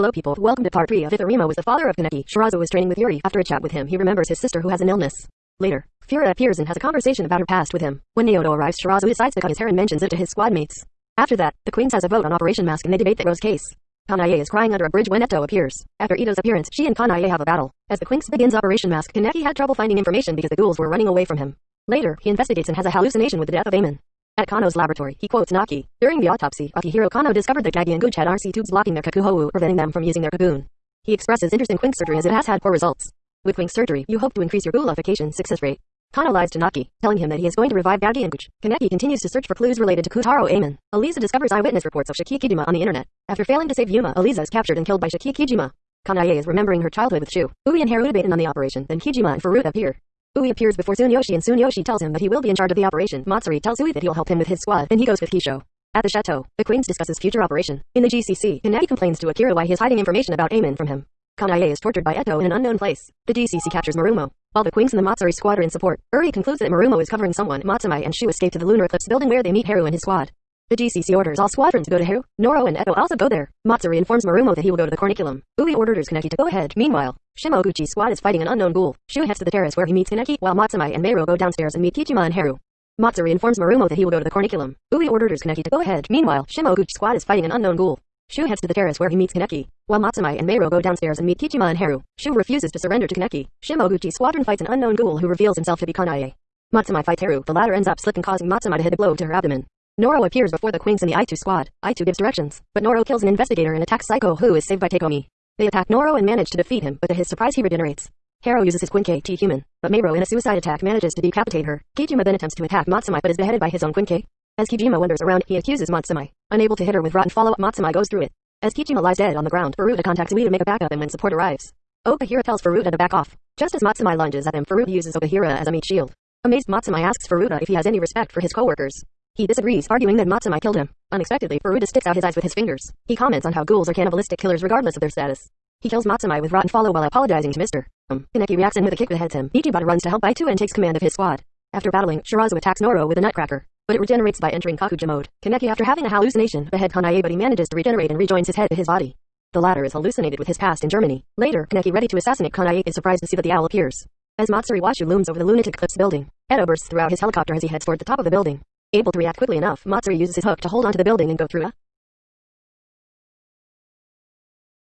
Hello people, welcome to part 3 of Itharima was the father of Kaneki. Shirazu was training with Yuri. After a chat with him, he remembers his sister who has an illness. Later, Fura appears and has a conversation about her past with him. When Naoto arrives, Shirazu decides to cut his hair and mentions it to his squad mates. After that, the Queens has a vote on Operation Mask and they debate the Rose case. Kanae is crying under a bridge when Eto appears. After Eto's appearance, she and Kanae have a battle. As the Quinx begins Operation Mask, Kaneki had trouble finding information because the ghouls were running away from him. Later, he investigates and has a hallucination with the death of Amon. At Kano's laboratory, he quotes Naki. During the autopsy, Akihiro Kano discovered that Gagi and Gooch had RC tubes blocking their kakuhou, preventing them from using their cocoon. He expresses interest in Quink surgery as it has had poor results. With Quink surgery, you hope to increase your ghoulification success rate. Kano lies to Naki, telling him that he is going to revive Gagi and Gooch. Kaneki continues to search for clues related to Kutaro Amon. Elisa discovers eyewitness reports of Shiki Kijima on the internet. After failing to save Yuma, Elisa is captured and killed by Shiki Kijima. Is remembering her childhood with Shu. Ui and Haru debate on the operation, then Kijima and Furuta appear. Ui appears before Tsuneyoshi and Tsuneyoshi tells him that he will be in charge of the operation. Matsuri tells Ui that he'll help him with his squad, and he goes with Kisho. At the chateau, the Queens discusses future operation. In the GCC, Kaneki complains to Akira why he is hiding information about Amon from him. Kanae is tortured by Eto in an unknown place. The GCC captures Marumo. While the Queens and the Matsuri squad are in support, Uri concludes that Marumo is covering someone. Matsumai and Shu escape to the Lunar Eclipse building where they meet Haru and his squad. The GCC orders all squadrons to go to Haru. Noro and Eto also go there. Matsuri informs Marumo that he will go to the Corniculum. Ui orders Kaneki to go ahead. Meanwhile, Shimoguchi's squad is fighting an unknown ghoul. Shu heads to the terrace where he meets Kaneki, while Matsumai and Meiro go downstairs and meet Kijima and Haru. Matsuri informs Marumo that he will go to the Corniculum. Ui orders Kaneki to go ahead. Meanwhile, Shimoguchi's squad is fighting an unknown ghoul. Shu heads to the terrace where he meets Kaneki, while Matsumai and Meiro go downstairs and meet Kijima and Haru. Shu refuses to surrender to Kaneki. Shimoguchi's squadron fights an unknown ghoul who reveals himself to be Kanae. Matsumai fights Haru. The latter ends up slipping causing Matsumai to hit a blow to her abdomen. Noro appears before the Queens and the Aitu squad. Aitu gives directions, but Noro kills an investigator and attacks Saiko who is saved by Takeomi. They attack Noro and manage to defeat him, but to his surprise he regenerates. Haru uses his Quinke T human, but Meiro in a suicide attack manages to decapitate her. Kijima then attempts to attack Matsumai but is beheaded by his own Quinke. As Kijima wanders around, he accuses Matsumai. Unable to hit her with rotten follow-up, Matsumai goes through it. As Kijima lies dead on the ground, Furuta contacts Ui to make a backup and when support arrives. Okahira tells Furuta to back off. Just as Matsumai lunges at him, Furuta uses Okahira as a meat shield. Amazed Matsumai asks Furuta if he has any respect for his coworkers. He disagrees, arguing that Matsumai killed him. Unexpectedly, Furuta sticks out his eyes with his fingers. He comments on how ghouls are cannibalistic killers regardless of their status. He kills Matsumai with rotten follow while apologizing to Mr. Um. Kaneki reacts and with a kick beheads him. Ichibata runs to help Aitu and takes command of his squad. After battling, Shirazu attacks Noro with a nutcracker, but it regenerates by entering Kakuja mode. Kaneki after having a hallucination behead Kanae but he manages to regenerate and rejoins his head to his body. The latter is hallucinated with his past in Germany. Later, Kaneki ready to assassinate Kanae is surprised to see that the owl appears. As Matsuri Washu looms over the Lunar Eclipse building, Eto bursts throughout his helicopter as he heads toward the top of the building. Able to react quickly enough, Matsuri uses his hook to hold onto the building and go through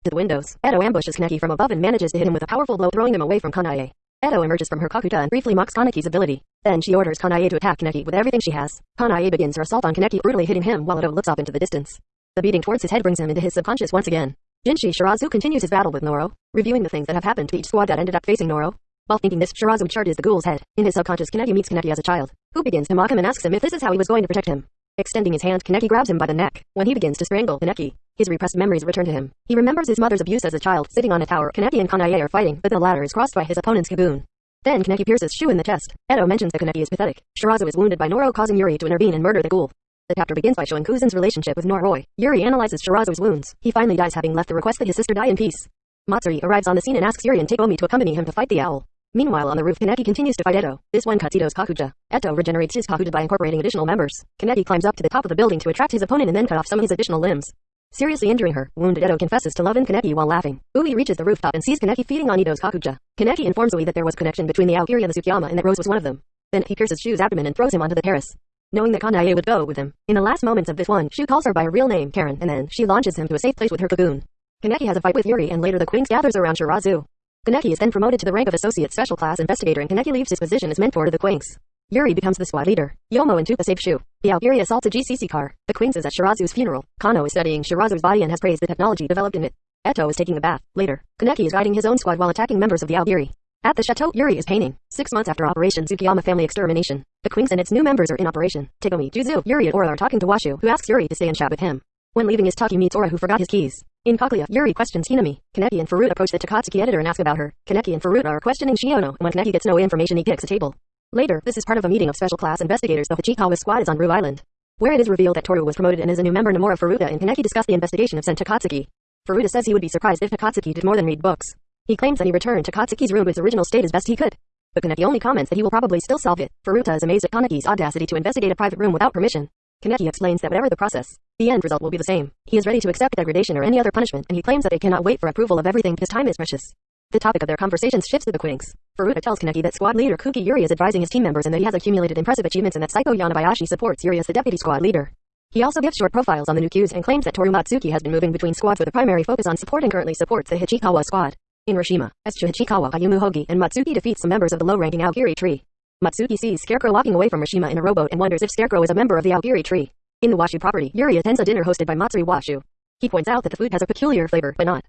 to the windows. Eto ambushes Kaneki from above and manages to hit him with a powerful blow throwing him away from Kanae. Eto emerges from her Kakuja and briefly mocks Kaneki's ability. Then she orders Kanae to attack Kaneki with everything she has. Kanae begins her assault on Kaneki brutally hitting him while Eto looks off into the distance. The beating towards his head brings him into his subconscious once again. Ginshi Shirazu continues his battle with Noro, reviewing the things that have happened to each squad that ended up facing Noro. While thinking this, Shirazu charges the ghoul's head. In his subconscious, Kaneki meets Kaneki as a child, who begins to mock him and asks him if this is how he was going to protect him. Extending his hand, Kaneki grabs him by the neck. When he begins to strangle Kaneki, his repressed memories return to him. He remembers his mother's abuse as a child. Sitting on a tower, Kaneki and Kanae are fighting, but the latter is crossed by his opponent's Kaboon. Then Kaneki pierces Shu in the chest. Eto mentions that Kaneki is pathetic. Shirazu is wounded by Noro causing Yuri to intervene and murder the ghoul. The chapter begins by showing Kuzen's relationship with Noroi. Yuri analyzes Shirazu's wounds. He finally dies having left the request that his sister die in peace. Matsuri arrives on the scene and asks Yuri and Takeomi to accompany him to fight the owl. Meanwhile on the roof Kaneki continues to fight Eto. This one cuts Eto's Kakuja. Eto regenerates his Kakuja by incorporating additional members. Kaneki climbs up to the top of the building to attract his opponent and then cut off some of his additional limbs. Seriously injuring her, wounded Eto confesses to loving Kaneki while laughing. Ui reaches the rooftop and sees Kaneki feeding on Eto's Kakuja. Kaneki informs Ui that there was connection between the Aogiri and the Tsukiyama and that Rose was one of them. Then he pierces Shu's abdomen and throws him onto the terrace knowing that Kanae would go with him. In the last moments of this one, Shu calls her by her real name, Karen, and then she launches him to a safe place with her cocoon. Kaneki has a fight with Yuri and later the Queens gathers around Shirazu. Kaneki is then promoted to the rank of Associate Special Class Investigator and Kaneki leaves his position as mentor to the Quinx. Yuri becomes the squad leader. Yomo and Tupa save Shu. The Aogiri assaults a GCC car. The Quinx is at Shirazu's funeral. Kano is studying Shirazu's body and has praised the technology developed in it. Eto is taking a bath. Later, Kaneki is guiding his own squad while attacking members of the Aogiri. At the chateau, Yuri is painting. Six months after Operation Tsukiyama family extermination, the Quinx and its new members are in operation. Tagomi, Juzu, Yuri and Ora are talking to Washu, who asks Yuri to stay and chat with him. When leaving his talk he meets Ora who forgot his keys. In Kaguya, Yuri questions Hinami. Kaneki and Furuta approach the Takatsuki editor and ask about her. Kaneki and Furuta are questioning Shiono. and When Kaneki gets no information he kicks a table. Later, this is part of a meeting of special class investigators the Hachikawa squad is on Rue Island. Where it is revealed that Toru was promoted and is a new member Nomura Furuta and Kaneki discuss the investigation of Sen Takatsuki. Furuta says he would be surprised if Takatsuki did more than read books. He claims that he returned to Katsuki's room to its original state as best he could. But Kaneki only comments that he will probably still solve it. Furuta is amazed at Kaneki's audacity to investigate a private room without permission. Kaneki explains that whatever the process, The end result will be the same. He is ready to accept degradation or any other punishment, and he claims that they cannot wait for approval of everything because time is precious. The topic of their conversations shifts to the quittings. Furuta tells Kaneki that squad leader Kuki Yuri is advising his team members and that he has accumulated impressive achievements and that Saiko Yanabayashi supports Yuri as the deputy squad leader. He also gives short profiles on the new Qs and claims that Toru Matsuki has been moving between squads with a primary focus on support and currently supports the Hachikawa squad. In Rashima, as Hachikawa Ayumu Hogi and Matsuki defeats some members of the low-ranking Aogiri tree. Matsuki sees Scarecrow walking away from Rashima in a rowboat and wonders if Scarecrow is a member of the Aogiri tree. In the Washu property, Yuri attends a dinner hosted by Matsuri Washu. He points out that the food has a peculiar flavor, but not.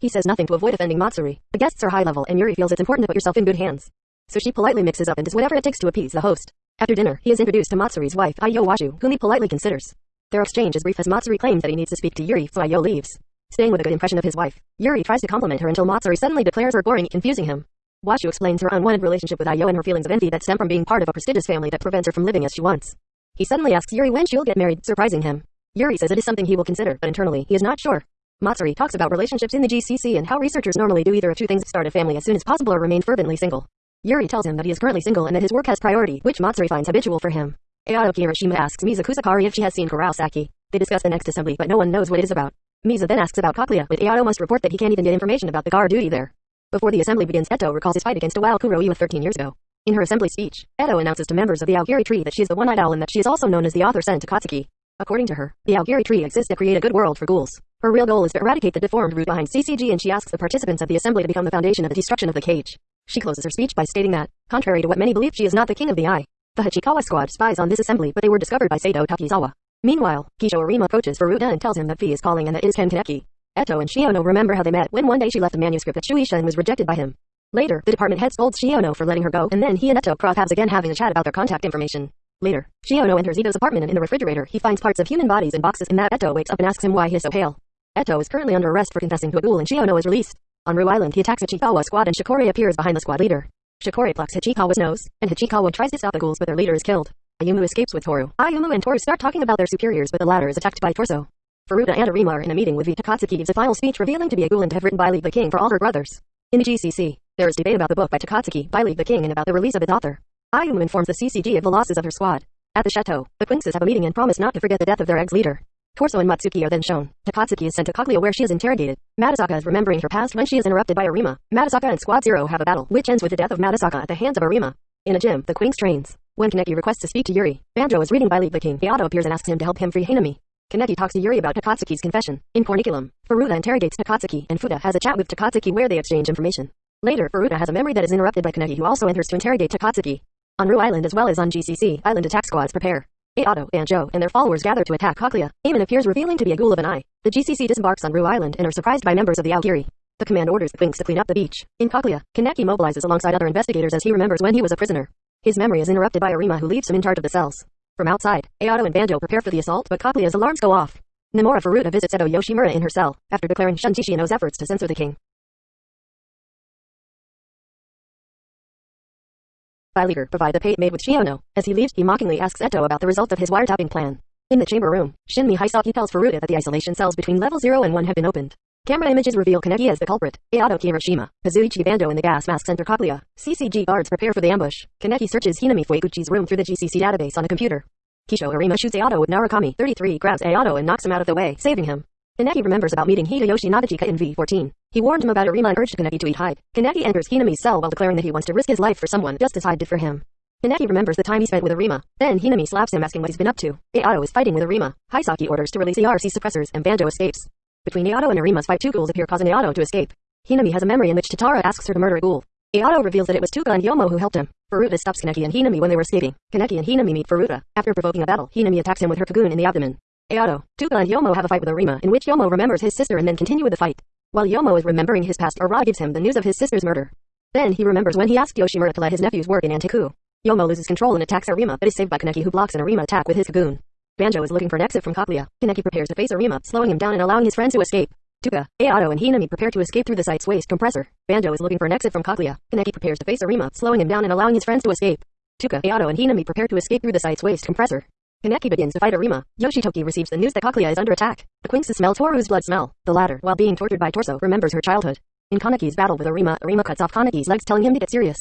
He says nothing to avoid offending Matsuri. The guests are high level and Yuri feels it's important to put yourself in good hands. So she politely mixes up and does whatever it takes to appease the host. After dinner, he is introduced to Matsuri's wife, Ayo Washu, whom he politely considers. Their exchange is brief as Matsuri claims that he needs to speak to Yuri, so Ayo leaves. Staying with a good impression of his wife, Yuri tries to compliment her until Matsuri suddenly declares her boring, confusing him. Washu explains her unwanted relationship with Ayo and her feelings of envy that stem from being part of a prestigious family that prevents her from living as she wants. He suddenly asks Yuri when she'll get married, surprising him. Yuri says it is something he will consider, but internally, he is not sure. Matsuri talks about relationships in the GCC and how researchers normally do either of two things start a family as soon as possible or remain fervently single. Yuri tells him that he is currently single and that his work has priority, which Matsuri finds habitual for him. Ayato Kirishima asks Misa Kusakari if she has seen Kurosaki. They discuss the next assembly but no one knows what it is about. Misa then asks about Kakuya, but Ayato must report that he can't even get information about the guard duty there. Before the assembly begins Eto recalls his fight against Iwao Kuroiwa 13 years ago. In her assembly speech, Eto announces to members of the Aogiri tree that she is the one-eyed owl and that she is also known as the author Sen Takatsuki. According to her, the Aogiri tree exists to create a good world for ghouls. Her real goal is to eradicate the deformed root behind CCG and she asks the participants of the assembly to become the foundation of the destruction of the cage. She closes her speech by stating that, contrary to what many believe she is not the king of the eye. The Hachikawa squad spies on this assembly but they were discovered by Sato Takizawa. Meanwhile, Kisho Arima approaches Furuta and tells him that Fi is calling and that it is Ken Kaneki. Eto and Shiono remember how they met when one day she left a manuscript at Shueisha and was rejected by him. Later, the department head scolds Shiono for letting her go and then he and Eto cross paths again having a chat about their contact information. Later, Shiono enters Eto's apartment and in the refrigerator he finds parts of human bodies in boxes and that Eto wakes up and asks him why he is so pale. Eto is currently under arrest for confessing to a ghoul and Shiono is released. On Rue Island he attacks Hachikawa squad and Shikori appears behind the squad leader. Shikori plucks Hachikawa's nose, and Hachikawa tries to stop the ghouls but their leader is killed. Ayumu escapes with Toru. Ayumu and Toru start talking about their superiors but the latter is attacked by Torso. Furuta and Arima are in a meeting with Vita Katsuki gives a final speech revealing to be a to have written by the King for all her brothers. In the GCC, there is debate about the book by Takatsuki by the King and about the release of its author. Ayumu informs the CCG of the losses of her squad. At the chateau, the Quinces have a meeting and promise not to forget the death of their ex-leader. Torso and Matsuki are then shown. Takatsuki is sent to Kaguya where she is interrogated. Madasaka is remembering her past when she is interrupted by Arima. Madasaka and Squad Zero have a battle, which ends with the death of Madasaka at the hands of Arima. In a gym, the Quinx trains. When Kaneki requests to speak to Yuri, Banjo is reading by the King. Hayato appears and asks him to help him free Hinami. Kaneki talks to Yuri about Takatsuki's confession. In Corniculum, Furuta interrogates Takatsuki, and Fuda has a chat with Takatsuki where they exchange information. Later, Furuta has a memory that is interrupted by Kaneki who also enters to interrogate Takatsuki. On Rue Island as well as on GCC, island attack squads prepare. Ayato, Banjo, and their followers gather to attack Kakuya. Eamon appears revealing to be a ghoul of an eye. The GCC disembarks on Rue Island and are surprised by members of the Aogiri. The command orders the Quinx to clean up the beach. In Kakuya, Kaneki mobilizes alongside other investigators as he remembers when he was a prisoner. His memory is interrupted by Arima who leaves him in charge of the cells. From outside, Ayato and Banjo prepare for the assault but Kakuya's alarms go off. Nomura Furuta visits Eto Yoshimura in her cell, after declaring Shiono's efforts to censor the king. Leader provide the pate made with Shiono. As he leaves, he mockingly asks Eto about the result of his wiretapping plan. In the chamber room, Shinmi Hisaki tells Furuta that the isolation cells between level 0 and 1 have been opened. Camera images reveal Kaneki as the culprit, Ayato Kirishima, Kazuichi Bando in the gas masks enter Kakuya. CCG guards prepare for the ambush. Kaneki searches Hinami Fueguchi's room through the GCC database on a computer. Kisho Arima shoots Ayato with Narukami. 33 grabs Ayato and knocks him out of the way, saving him. Kaneki remembers about meeting Hideyoshi Nagachika in V14. He warned him about Arima and urged Kaneki to eat Hyde. Kaneki enters Hinami's cell while declaring that he wants to risk his life for someone just as Hyde did for him. Kaneki remembers the time he spent with Arima. Then Hinami slaps him asking what he's been up to. Ayato is fighting with Arima. Hisaki orders to release ERC suppressors and Bando escapes. Between Ayato and Arima's fight two ghouls appear causing Ayato to escape. Hinami has a memory in which Tatara asks her to murder a ghoul. Ayato reveals that it was Tuka and Yomo who helped him. Furuta stops Kaneki and Hinami when they were escaping. Kaneki and Hinami meet Furuta. After provoking a battle, Hinami attacks him with her Kagune in the abdomen. Ayato, Tuka and Yomo have a fight with Arima, in which Yomo remembers his sister and then continue with the fight. While Yomo is remembering his past, Ara gives him the news of his sister's murder. Then he remembers when he asked Yoshimura to let his nephews work in Anteiku. Yomo loses control and attacks Arima, but is saved by Kaneki who blocks an Arima attack with his Kagune. Banjo is looking for an exit from Kakuya. Kaneki prepares to face Arima, slowing him down and allowing his friends to escape. Tuka, Ayato and Hinami prepare to escape through the site's waste compressor. Banjo is looking for an exit from Kaguya. Kaneki prepares to face Arima, slowing him down and allowing his friends to escape. Tuka, Ayato and Hinami prepare to escape through the site's waste compressor. Kaneki begins to fight Arima. Yoshitoki receives the news that Kakuya is under attack. The Quinx smell Toru's blood smell. The latter, while being tortured by Torso, remembers her childhood. In Kaneki's battle with Arima, Arima cuts off Kaneki's legs telling him to get serious.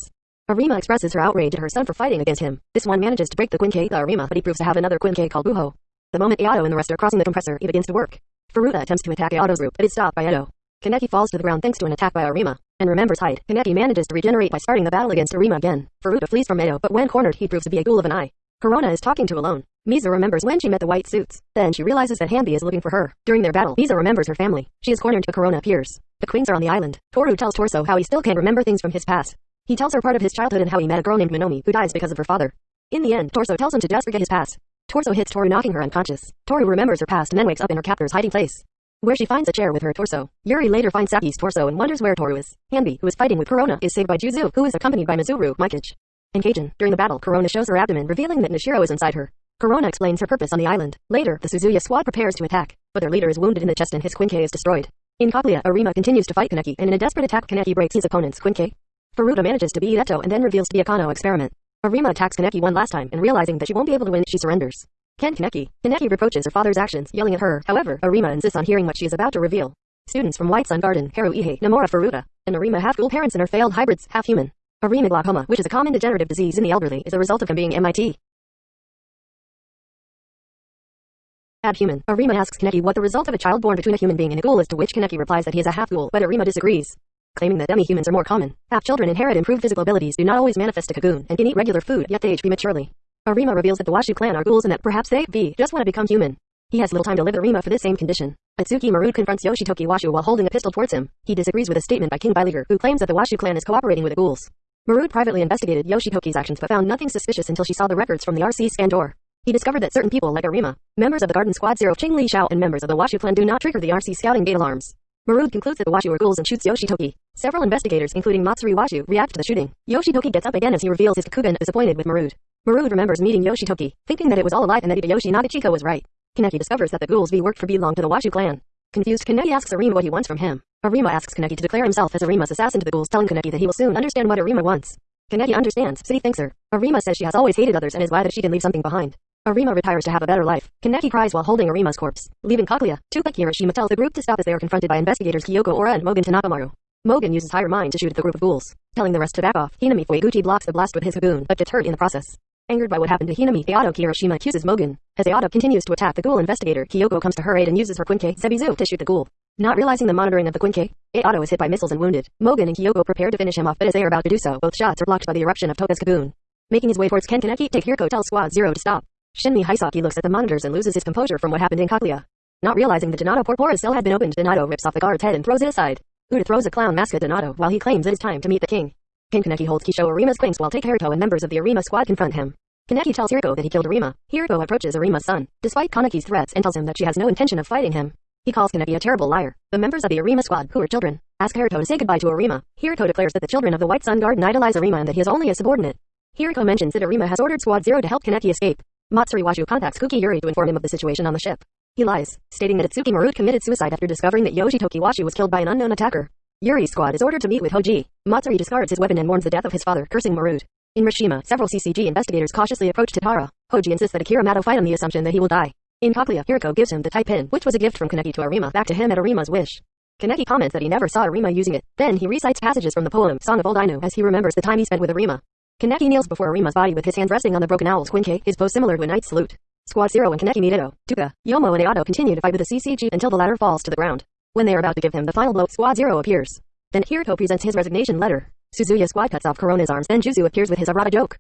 Arima expresses her outrage at her son for fighting against him. This one manages to break the Quinque the Arima, but he proves to have another Quinque called Buho. The moment Eado and the rest are crossing the compressor, he begins to work. Furuta attempts to attack Eado's group, but is stopped by Eto. Kaneki falls to the ground thanks to an attack by Arima, and remembers Hyde. Kaneki manages to regenerate by starting the battle against Arima again. Furuta flees from Eto, but when cornered he proves to be a ghoul of an eye. Corona is talking to Alone. Misa remembers when she met the white suits. Then she realizes that Hanbi is looking for her. During their battle, Misa remembers her family. She is cornered, but Corona appears. The queens are on the island. Toru tells Torso how he still can't remember things from his past. He tells her part of his childhood and how he met a girl named Minomi who dies because of her father. In the end, Torso tells him to just forget his past. Torso hits Toru knocking her unconscious. Toru remembers her past and then wakes up in her captor's hiding place. Where she finds a chair with her torso. Yuri later finds Saki's torso and wonders where Toru is. Hanbi, who is fighting with Corona, is saved by Juzu, who is accompanied by Mizuru, Mikage. And Kajin. During the battle, Corona shows her abdomen, revealing that Nishiro is inside her. Corona explains her purpose on the island. Later, the Suzuya squad prepares to attack, but their leader is wounded in the chest and his Quinque is destroyed. In Kaguya, Arima continues to fight Kaneki, and in a desperate attack Kaneki breaks his opponent's Quinque. Furuta manages to beat Eto and then reveals to be a Kano experiment. Arima attacks Kaneki one last time, and realizing that she won't be able to win, she surrenders. Ken Kaneki. Kaneki reproaches her father's actions, yelling at her. However, Arima insists on hearing what she is about to reveal. Students from White Sun Garden, Haruihe, Namora Furuta, and Arima have ghoul parents and are failed hybrids, half human. Arima glaucoma, which is a common degenerative disease in the elderly, is a result of him being MIT. Abhuman. Arima asks Kaneki what the result of a child born between a human being and a ghoul is to which Kaneki replies that he is a half-ghoul, but Arima disagrees claiming that demi-humans are more common. Half children inherit improved physical abilities do not always manifest a cocoon, and can eat regular food, yet they age prematurely. Arima reveals that the Washu clan are ghouls and that perhaps they, be, just want to become human. He has little time to live Arima for this same condition. Atsuki Marud confronts Yoshitoki Washu while holding a pistol towards him. He disagrees with a statement by King Bileygr, who claims that the Washu clan is cooperating with the ghouls. Marud privately investigated Yoshitoki's actions but found nothing suspicious until she saw the records from the RC scan door. He discovered that certain people like Arima, members of the Garden Squad Zero Ching Li Shao and members of the Washu clan do not trigger the RC scouting gate alarms. Marud concludes that the Washu are ghouls and shoots Yoshitoki. Several investigators, including Matsuri Washu, react to the shooting. Yoshitoki gets up again as he reveals his Kakugan is disappointed with Marud. Marud remembers meeting Yoshitoki, thinking that it was all a lie and that Hideyoshi Nagachika was right. Kaneki discovers that the ghouls V worked for belong to the Washu clan. Confused, Kaneki asks Arima what he wants from him. Arima asks Kaneki to declare himself as Arima's assassin to the ghouls telling Kaneki that he will soon understand what Arima wants. Kaneki understands, so he thanks her. Arima says she has always hated others and is glad that she can leave something behind. Arima retires to have a better life. Kaneki cries while holding Arima's corpse. Leaving Kaguya, Tupac Hiroshima tells the group to stop as they are confronted by investigators Kyoko Ora and Mogen Tanakamaru. Mogen uses higher mind to shoot at the group of ghouls. Telling the rest to back off, Hinami Fueguchi blocks the blast with his Hagoon, but gets hurt in the process. Angered by what happened to Hinami, Eado Hiroshima accuses Mogen. As Eado continues to attack the ghoul investigator, Kyoko comes to her aid and uses her Quinque Zebizu to shoot the ghoul. Not realizing the monitoring of the Quinque, Eado is hit by missiles and wounded. Mogen and Kyoko prepare to finish him off, but as they are about to do so, both shots are blocked by the eruption of Toka's Kagune. Making his way towards Ken Kaneki, Take Hirko tells Squad Zero to stop. Shinmi Hisaki looks at the monitors and loses his composure from what happened in Kaguya. Not realizing the Donato Porpora's cell had been opened, Donato rips off the guard's head and throws it aside. Uda throws a clown mask at Donato while he claims it is time to meet the king. King Kaneki holds Kisho Arima's claims while Take and members of the Arima squad confront him. Kaneki tells Hiriko that he killed Arima. Hiriko approaches Arima's son, despite Kaneki's threats and tells him that she has no intention of fighting him. He calls Kaneki a terrible liar. The members of the Arima squad, who are children, ask Haruto to say goodbye to Arima. Hiriko declares that the children of the White Sun Garden idolize Arima and that he is only a subordinate. Hiriko mentions that Arima has ordered Squad Zero to help Kaneki escape. Matsuri Washu contacts Kuki Yuri to inform him of the situation on the ship. He lies, stating that Atsuki Marud committed suicide after discovering that Yoshitoki Washu was killed by an unknown attacker. Yuri's squad is ordered to meet with Hoji. Matsuri discards his weapon and mourns the death of his father, cursing Marud. In Mishima, several CCG investigators cautiously approach Tatara. Hoji insists that Akira Mato fight on the assumption that he will die. In Kaguya, Hiriko gives him the type pin, which was a gift from Kaneki to Arima back to him at Arima's wish. Kaneki comments that he never saw Arima using it. Then he recites passages from the poem Song of Old Ainu as he remembers the time he spent with Arima. Kaneki kneels before Arima's body with his hands resting on the broken owl's quinque, his pose similar to a knight's salute. Squad Zero and Kaneki meet Edo, Tuka, Yomo and Eado continue to fight with the CCG until the latter falls to the ground. When they are about to give him the final blow, Squad Zero appears. Then Hiriko presents his resignation letter. Suzuya squad cuts off Corona's arms, then Juzu appears with his Arata joke.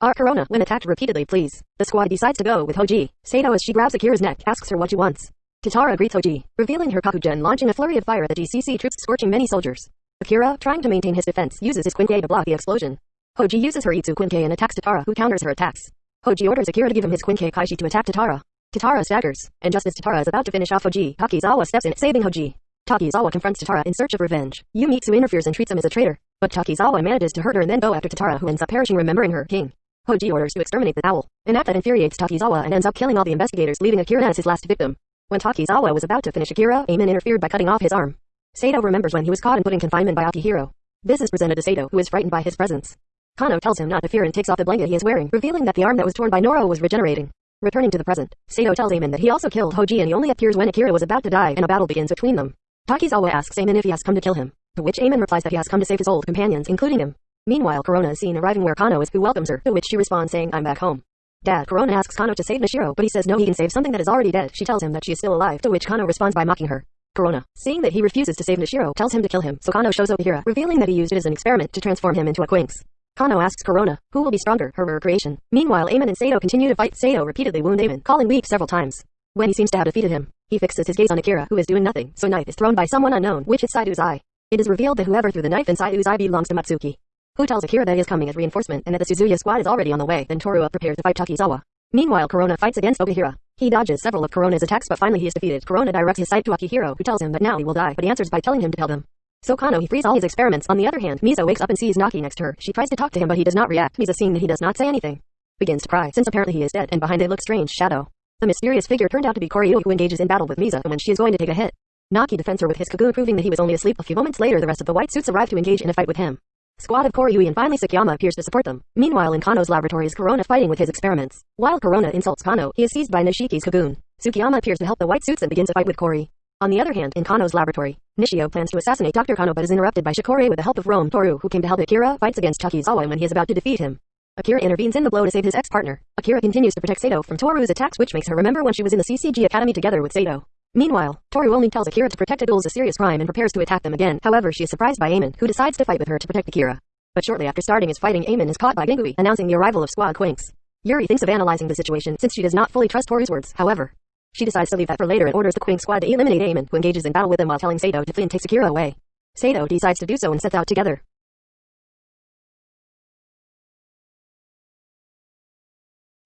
Our Corona, when attacked repeatedly, please. The squad decides to go with Hoji. Sato as she grabs Akira's neck, asks her what she wants. Tatara greets Hoji, revealing her Kakugan launching a flurry of fire at the GCC troops scorching many soldiers. Akira, trying to maintain his defense, uses his Quinque to block the explosion. Hoji uses her Itsu Quinque and attacks Tatara, who counters her attacks. Hoji orders Akira to give him his Quinque Kaishi to attack Tatara. Tatara staggers, and just as Tatara is about to finish off Hoji, Takizawa steps in, saving Hoji. Takizawa confronts Tatara in search of revenge. Yumitsu interferes and treats him as a traitor, but Takizawa manages to hurt her and then go after Tatara who ends up perishing remembering her king. Hoji orders to exterminate the owl, an act that infuriates Takizawa and ends up killing all the investigators leaving Akira as his last victim. When Takizawa was about to finish Akira, Aemon interfered by cutting off his arm. Sato remembers when he was caught and put in confinement by Akihiro. This is presented to Sato, who is frightened by his presence. Kano tells him not to fear and takes off the blanket he is wearing, revealing that the arm that was torn by Noro was regenerating. Returning to the present, Sato tells Aemon that he also killed Hoji and he only appears when Akira was about to die and a battle begins between them. Takizawa asks Aemon if he has come to kill him. To which Amon replies that he has come to save his old companions, including him. Meanwhile, Corona is seen arriving where Kano is, who welcomes her, to which she responds saying, I'm back home. Dad, Corona asks Kano to save Nishiro, but he says no he can save something that is already dead. She tells him that she is still alive, to which Kano responds by mocking her. Corona, seeing that he refuses to save Nishiro, tells him to kill him, so Kano shows Okahira, revealing that he used it as an experiment to transform him into a Quinx. Kano asks Corona, who will be stronger, her or creation. Meanwhile, Amon and Sato continue to fight. Sato repeatedly wound Amon, calling weak several times. When he seems to have defeated him, he fixes his gaze on Akira, who is doing nothing, so knife is thrown by someone unknown, which hits Saido's eye. It is revealed that whoever threw the knife in Saido's eye belongs to Matsuki. Who tells Akira that he is coming as reinforcement and that the Suzuya squad is already on the way, then Toru prepares to fight Takizawa. Meanwhile, Corona fights against Okahira. He dodges several of Corona's attacks but finally he is defeated. Corona directs his sight to Akihiro, who tells him that now he will die, but he answers by telling him to tell them. So Kano he frees all his experiments. On the other hand, Misa wakes up and sees Naki next to her. She tries to talk to him but he does not react. Misa seeing that he does not say anything. Begins to cry, since apparently he is dead, and behind it looks strange shadow. The mysterious figure turned out to be Koryu who engages in battle with Misa and when she is going to take a hit. Naki defends her with his cocoon proving that he was only asleep. A few moments later the rest of the white suits arrive to engage in a fight with him. Squad of Koryui and finally Tsukiyama appears to support them. Meanwhile in Kano's laboratory is Corona fighting with his experiments. While Corona insults Kano, he is seized by Nishiki's cocoon. Tsukiyama appears to help the white suits and begins a fight with Kori. On the other hand, in Kano's laboratory, Nishio plans to assassinate Dr. Kano but is interrupted by Shikori with the help of Rome Toru who came to help Akira fights against Takizawa when he is about to defeat him. Akira intervenes in the blow to save his ex-partner. Akira continues to protect Sato from Toru's attacks which makes her remember when she was in the CCG Academy together with Sato. Meanwhile, Toru only tells Akira to protect Adul's a serious crime and prepares to attack them again. However, she is surprised by Amon, who decides to fight with her to protect Akira. But shortly after starting his fighting, Amon is caught by Gengui, announcing the arrival of Squad Quinx. Yuri thinks of analyzing the situation since she does not fully trust Toru's words. However, she decides to leave that for later and orders the Quinx squad to eliminate Amon, who engages in battle with them while telling Sato to flee and take Akira away. Sato decides to do so and sets out together.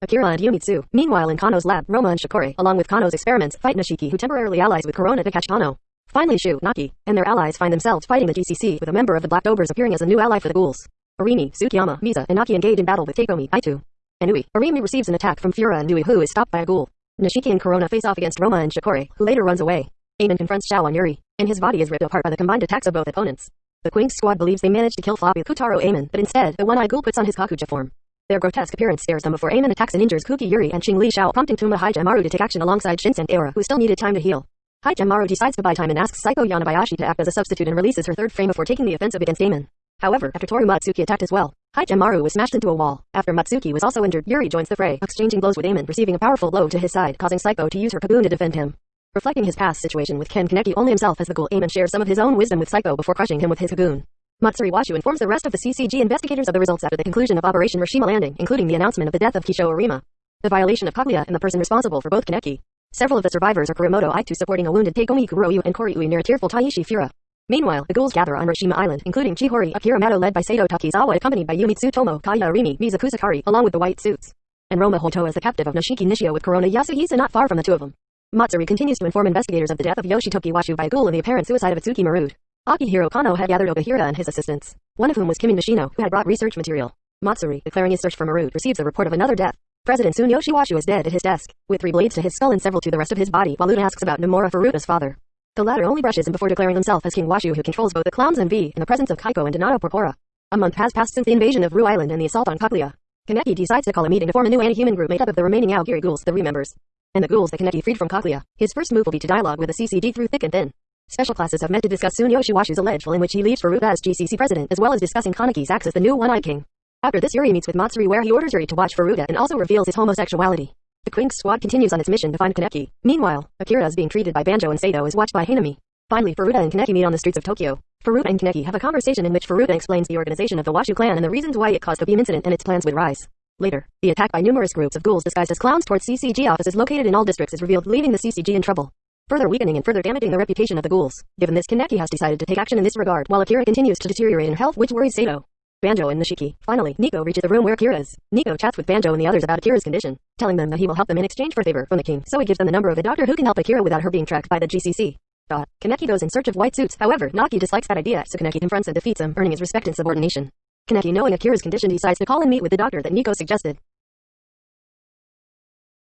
Akira and Yumitsu. Meanwhile in Kano's lab, Roma and Shikori, along with Kano's experiments, fight Nishiki who temporarily allies with Corona to catch Kano. Finally Shu, Naki, and their allies find themselves fighting the GCC with a member of the Black Dobers appearing as a new ally for the ghouls. Arimi, Tsukiyama, Misa, and Naki engage in battle with Takeomi, Aitu. And Ui. Arimi receives an attack from Fura and Nui who is stopped by a ghoul. Nishiki and Corona face off against Roma and Shikori, who later runs away. Amon confronts Shao and Yuri, and his body is ripped apart by the combined attacks of both opponents. The Quinx squad believes they managed to kill Floppy Kutaro Amon, but instead, the one-eyed ghoul puts on his Kakuja form. Their grotesque appearance scares them before Amon attacks and injures Kuki Yuri and Xing Li Shao prompting Tuma Hajamaru to take action alongside Shinsen Era who still needed time to heal. Hajamaru decides to buy time and asks Saiko Yanabayashi to act as a substitute and releases her third frame before taking the offensive against Amon. However, after Toru Matsuki attacked as well, Hajamaru was smashed into a wall. After Matsuki was also injured, Yuri joins the fray, exchanging blows with Amon, receiving a powerful blow to his side, causing Saiko to use her Kaboon to defend him. Reflecting his past situation with Ken Kaneki only himself as the ghoul, Amon shares some of his own wisdom with Saiko before crushing him with his Kaboon. Matsuri Washu informs the rest of the CCG investigators of the results after the conclusion of Operation Rashima Landing, including the announcement of the death of Kisho Arima. The violation of Kaguya and the person responsible for both Kaneki. Several of the survivors are Kuromoto Aitu supporting a wounded Takeomi Kuroyu and Koryui near a tearful Taishi Fura. Meanwhile, the ghouls gather on Rashima Island, including Chihori, Akira Mato led by Sato Takizawa accompanied by Yumitsu Tomo, Kaya Arimi, Mizuku along with the white suits. And Roma Hoto as the captive of Nishiki Nishio with Corona Yasuhisa not far from the two of them. Matsuri continues to inform investigators of the death of Yoshitoki Washu by a ghoul and the apparent suicide of Atsuki Marude. Akihiro Kano had gathered Okahira and his assistants, one of whom was Kimi Nishino, who had brought research material. Matsuri, declaring his search for Marude, receives a report of another death. President Tsuneyoshi Washu is dead at his desk, with three blades to his skull and several to the rest of his body, while Luna asks about Nomura Furuda's father. The latter only brushes him before declaring himself as King Washu who controls both the clowns and V in the presence of Kaiko and Donato Porpora. A month has passed since the invasion of Rue Island and the assault on Kaguya. Kaneki decides to call a meeting to form a new anti-human group made up of the remaining Aogiri ghouls, the re-members, and the ghouls that Kaneki freed from Kaguya. His first move will be to dialogue with the CCD through thick and thin. Special classes have met to discuss Tsuneyoshi Washu's alleged role in which he leaves for Furuta as GCC president, as well as discussing Kaneki's acts as the new One-Eyed King. After this Yuri meets with Matsuri where he orders Yuri to watch for Furuta and also reveals his homosexuality. The Quinx squad continues on its mission to find Kaneki. Meanwhile, Akira is being treated by Banjo and Sato is watched by Hinami. Finally Furuta and Kaneki meet on the streets of Tokyo. Furuta and Kaneki have a conversation in which Furuta explains the organization of the Washu clan and the reasons why it caused the beam incident and its plans with Rize. Later, the attack by numerous groups of ghouls disguised as clowns towards CCG offices located in all districts is revealed leaving the CCG in trouble further weakening and further damaging the reputation of the ghouls. Given this, Kaneki has decided to take action in this regard, while Akira continues to deteriorate in health which worries Sato. Banjo and Nishiki. Finally, Nico reaches the room where Akira is. Nico chats with Banjo and the others about Akira's condition, telling them that he will help them in exchange for favor from the king, so he gives them the number of a doctor who can help Akira without her being tracked by the GCC. Dot. Kaneki goes in search of white suits, however, Naki dislikes that idea, so Kaneki confronts and defeats him, earning his respect and subordination. Kaneki knowing Akira's condition decides to call and meet with the doctor that Nico suggested.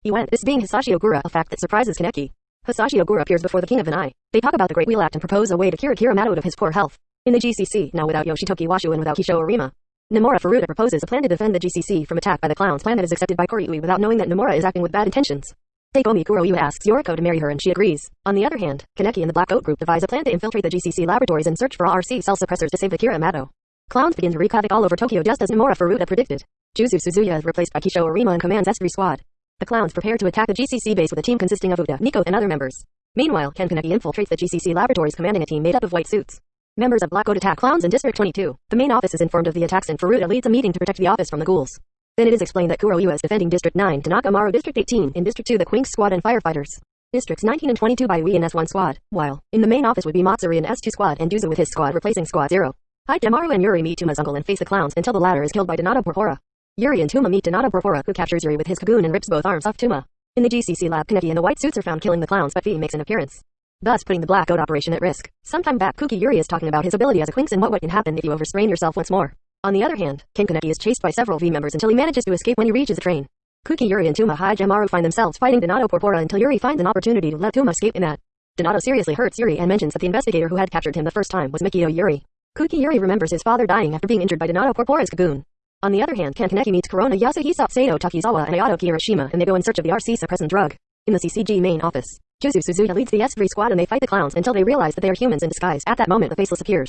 He went, this being Hisashi Ogura, a fact that surprises Kaneki. Hisashi Ogura appears before the King of Vanai. They talk about the Great Wheel Act and propose a way to cure Akira out of his poor health. In the GCC, now without Yoshitoki Washu and without Kisho Arima. Nomura Furuta proposes a plan to defend the GCC from attack by the clown's plan that is accepted by Koryui without knowing that Nomura is acting with bad intentions. Seikomi Kuroiwa asks Yoriko to marry her and she agrees. On the other hand, Kaneki and the Black Goat Group devise a plan to infiltrate the GCC laboratories and search for RC cell suppressors to save Akira Amato. Clowns begin to wreak havoc all over Tokyo just as Nomura Furuta predicted. Juzu Suzuya is replaced by Kisho Arima and commands S3 Squad. The clowns prepare to attack the GCC base with a team consisting of Uda, Nico, and other members. Meanwhile, Ken Kaneki infiltrates the GCC laboratories commanding a team made up of white suits. Members of Black Goat attack clowns in District 22. The main office is informed of the attacks and Furuta leads a meeting to protect the office from the ghouls. Then it is explained that Kuroiwa is defending District 9 to Nakamaru District 18 in District 2 the Quinx Squad and firefighters. Districts 19 and 22 by Wii and S1 Squad, while in the main office would be Matsuri and S2 Squad and Duzu with his squad replacing Squad 0. Hide Hidemaru and Yuri meet Tuma's uncle and face the clowns until the latter is killed by Donato Porpora. Yuri and Tuma meet Donato Porpora who captures Yuri with his Kagune and rips both arms off Tuma. In the GCC lab Kaneki and the white suits are found killing the clowns but V makes an appearance thus putting the Black operation at risk. Sometime back, Kuki Yuri is talking about his ability as a Quinx and what, what can happen if you overstrain yourself once more. On the other hand, Ken Kaneki is chased by several V members until he manages to escape when he reaches the train. Kuki Yuri and Tuma Hajamaru find themselves fighting Donato Porpora until Yuri finds an opportunity to let Tuma escape in that. Donato seriously hurts Yuri and mentions that the investigator who had captured him the first time was Mikio Yuri. Kuki Yuri remembers his father dying after being injured by Donato Porpora's Kagune. On the other hand, Ken Kaneki meets Corona Yasuhisa, Sato Takizawa and Ayato Kirishima and they go in search of the RC suppressant drug. In the CCG main office, Juzu Suzuya leads the S3 squad and they fight the clowns until they realize that they are humans in disguise. At that moment the Faceless appears.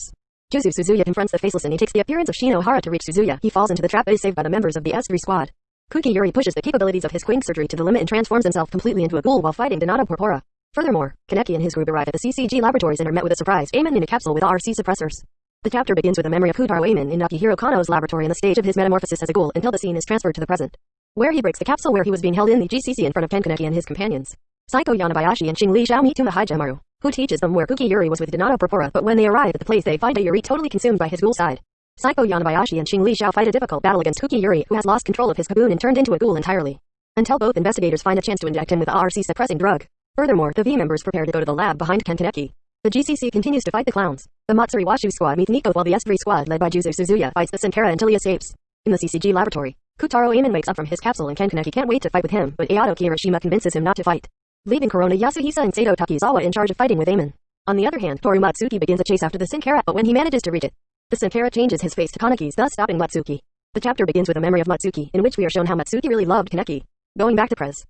Juzu Suzuya confronts the Faceless and he takes the appearance of Shino Hara to reach Suzuya. He falls into the trap but is saved by the members of the S3 squad. Kuki Yuri pushes the capabilities of his Quink surgery to the limit and transforms himself completely into a ghoul while fighting Donato Porpora. Furthermore, Kaneki and his group arrive at the CCG laboratories and are met with a surprise Amon in a capsule with RC suppressors. The chapter begins with a memory of Kutaro Amon in Nakihiro Kano's laboratory and the stage of his metamorphosis as a ghoul until the scene is transferred to the present. Where he breaks the capsule where he was being held in the GCC in front of Ken Kaneki and his companions. Saiko Yanabayashi and Xing Li Xiao meet Tuma Hijamaru, who teaches them where Kuki Yuri was with Donato Porpora but when they arrive at the place they find a Yuri totally consumed by his ghoul side. Saiko Yanabayashi and Xing Li Xiao fight a difficult battle against Kuki Yuri who has lost control of his Kagune and turned into a ghoul entirely. Until both investigators find a chance to inject him with a RC suppressing drug. Furthermore, the V members prepare to go to the lab behind Ken Kaneki. The GCC continues to fight the clowns. The Matsuri Washu squad meets Nico while the S3 squad led by Juzu Suzuya fights the Sankara until he escapes. In the CCG laboratory, Kutaro Amon wakes up from his capsule and Ken Kaneki can't wait to fight with him, but Ayato Kirishima convinces him not to fight leaving Corona Yasuhisa and Sato Takizawa in charge of fighting with Amon. On the other hand, Toru Matsuki begins a chase after the Sankara, but when he manages to reach it, the Sankara changes his face to Kaneki's, thus stopping Matsuki. The chapter begins with a memory of Matsuki, in which we are shown how Matsuki really loved Kaneki. Going back to Prez.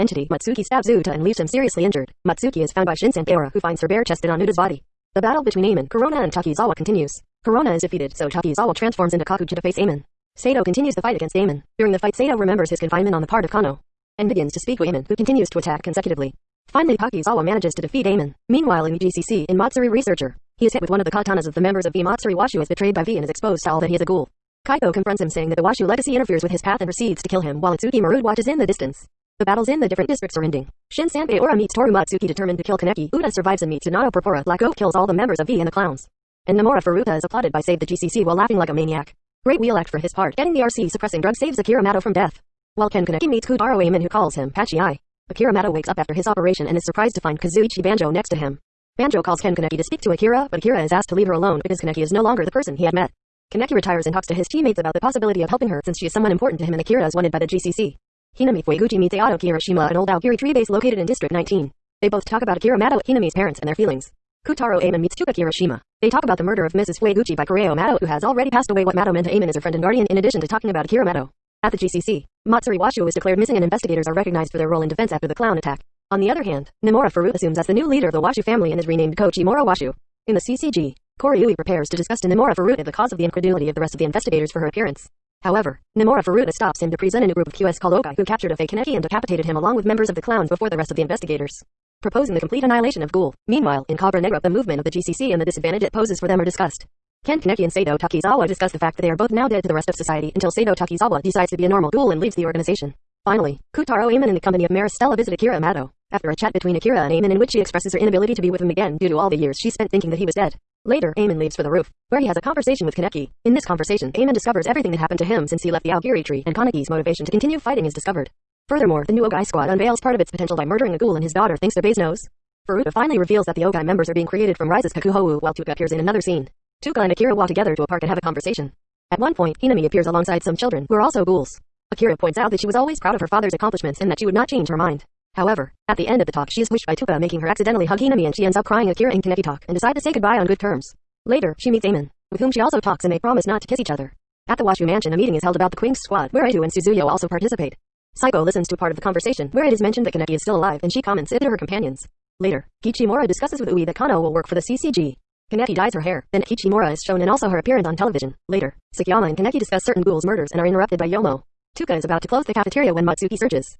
Entity, Matsuki stabs Uta and leaves him seriously injured. Matsuki is found by Shin Sankara, who finds her bare-chested on Uta's body. The battle between Amon, Corona and Takizawa continues. Corona is defeated, so Takizawa transforms into Kakuja to face Amon. Sato continues the fight against Amon. During the fight Sato remembers his confinement on the part of Kano, and begins to speak with Amon, who continues to attack consecutively. Finally Takizawa manages to defeat Amon. Meanwhile in the GCC, in Matsuri Researcher, he is hit with one of the katanas of the members of V Matsuri Washu is betrayed by V and is exposed to all that he is a ghoul. Kaito confronts him saying that the Washu legacy interferes with his path and proceeds to kill him while Itsuki Marud watches in the distance. The battles in the different districts are ending. Shin Sanpei Ora meets Toru Matsuki determined to kill Kaneki. Uda survives and meets Donato Porpora. Black kills all the members of V and the clowns. And Nomura Furuta is applauded by Save the GCC while laughing like a maniac. Great wheel act for his part. Getting the RC suppressing drug saves Akira Mato from death. While Ken Kaneki meets Kutaro Amon who calls him Patchy Eye. Akira Mato wakes up after his operation and is surprised to find Kazuichi Banjo next to him. Banjo calls Ken Kaneki to speak to Akira, but Akira is asked to leave her alone because Kaneki is no longer the person he had met. Kaneki retires and talks to his teammates about the possibility of helping her since she is someone important to him and Akira is wanted by the GCC. Hinami Fueguchi meets Ayato Kirishima an old Aogiri tree base located in District 19. They both talk about Akira Mato, Hinami's parents and their feelings. Kutaro Amon meets Tuka Kirishima. They talk about the murder of Mrs. Fueguchi by Koreo Mato who has already passed away what Mato meant to Amon as her friend and guardian in addition to talking about Akira Mato. At the GCC, Matsuri Washu is declared missing and investigators are recognized for their role in defense after the clown attack. On the other hand, Nomura Furuta assumes as the new leader of the Washu family and is renamed Kochi Moro Washu. In the CCG, Koryui prepares to discuss to Nomura Furuta the cause of the incredulity of the rest of the investigators for her appearance. However, Nomura Furuta stops him to present a group of QS called Okai who captured a fake Kaneki and decapitated him along with members of the clowns before the rest of the investigators proposing the complete annihilation of Ghoul. Meanwhile, in Cabra Negra the movement of the GCC and the disadvantage it poses for them are discussed. Ken Kaneki and Sato Takizawa discuss the fact that they are both now dead to the rest of society until Sato Takizawa decides to be a normal ghoul and leaves the organization. Finally, Kutaro Amon in the company of Maristella visit Akira Amato. After a chat between Akira and Amon in which she expresses her inability to be with him again due to all the years she spent thinking that he was dead. Later, Amon leaves for the roof, where he has a conversation with Kaneki. In this conversation, Amon discovers everything that happened to him since he left the Aogiri tree, and Kaneki's motivation to continue fighting is discovered. Furthermore, the new Ogai squad unveils part of its potential by murdering a ghoul and his daughter thanks to Base Nose. Furuta finally reveals that the Ogai members are being created from Rize's Kakuhou while Tuka appears in another scene. Tuka and Akira walk together to a park and have a conversation. At one point, Hinami appears alongside some children who are also ghouls. Akira points out that she was always proud of her father's accomplishments and that she would not change her mind. However, at the end of the talk she is wished by Tuka making her accidentally hug Hinami and she ends up crying Akira and Kaneki talk and decide to say goodbye on good terms. Later, she meets Amon, with whom she also talks and they promise not to kiss each other. At the Washu mansion a meeting is held about the Queen's squad where Edu and Suzuyo also participate. Saiko listens to part of the conversation where it is mentioned that Kaneki is still alive and she comments it to her companions. Later, Kichimura discusses with Ui that Kano will work for the CCG. Kaneki dyes her hair, then Kichimura is shown and also her appearance on television. Later, Tsukiyama and Kaneki discuss certain ghouls' murders and are interrupted by Yomo. Tuka is about to close the cafeteria when Matsuki surges.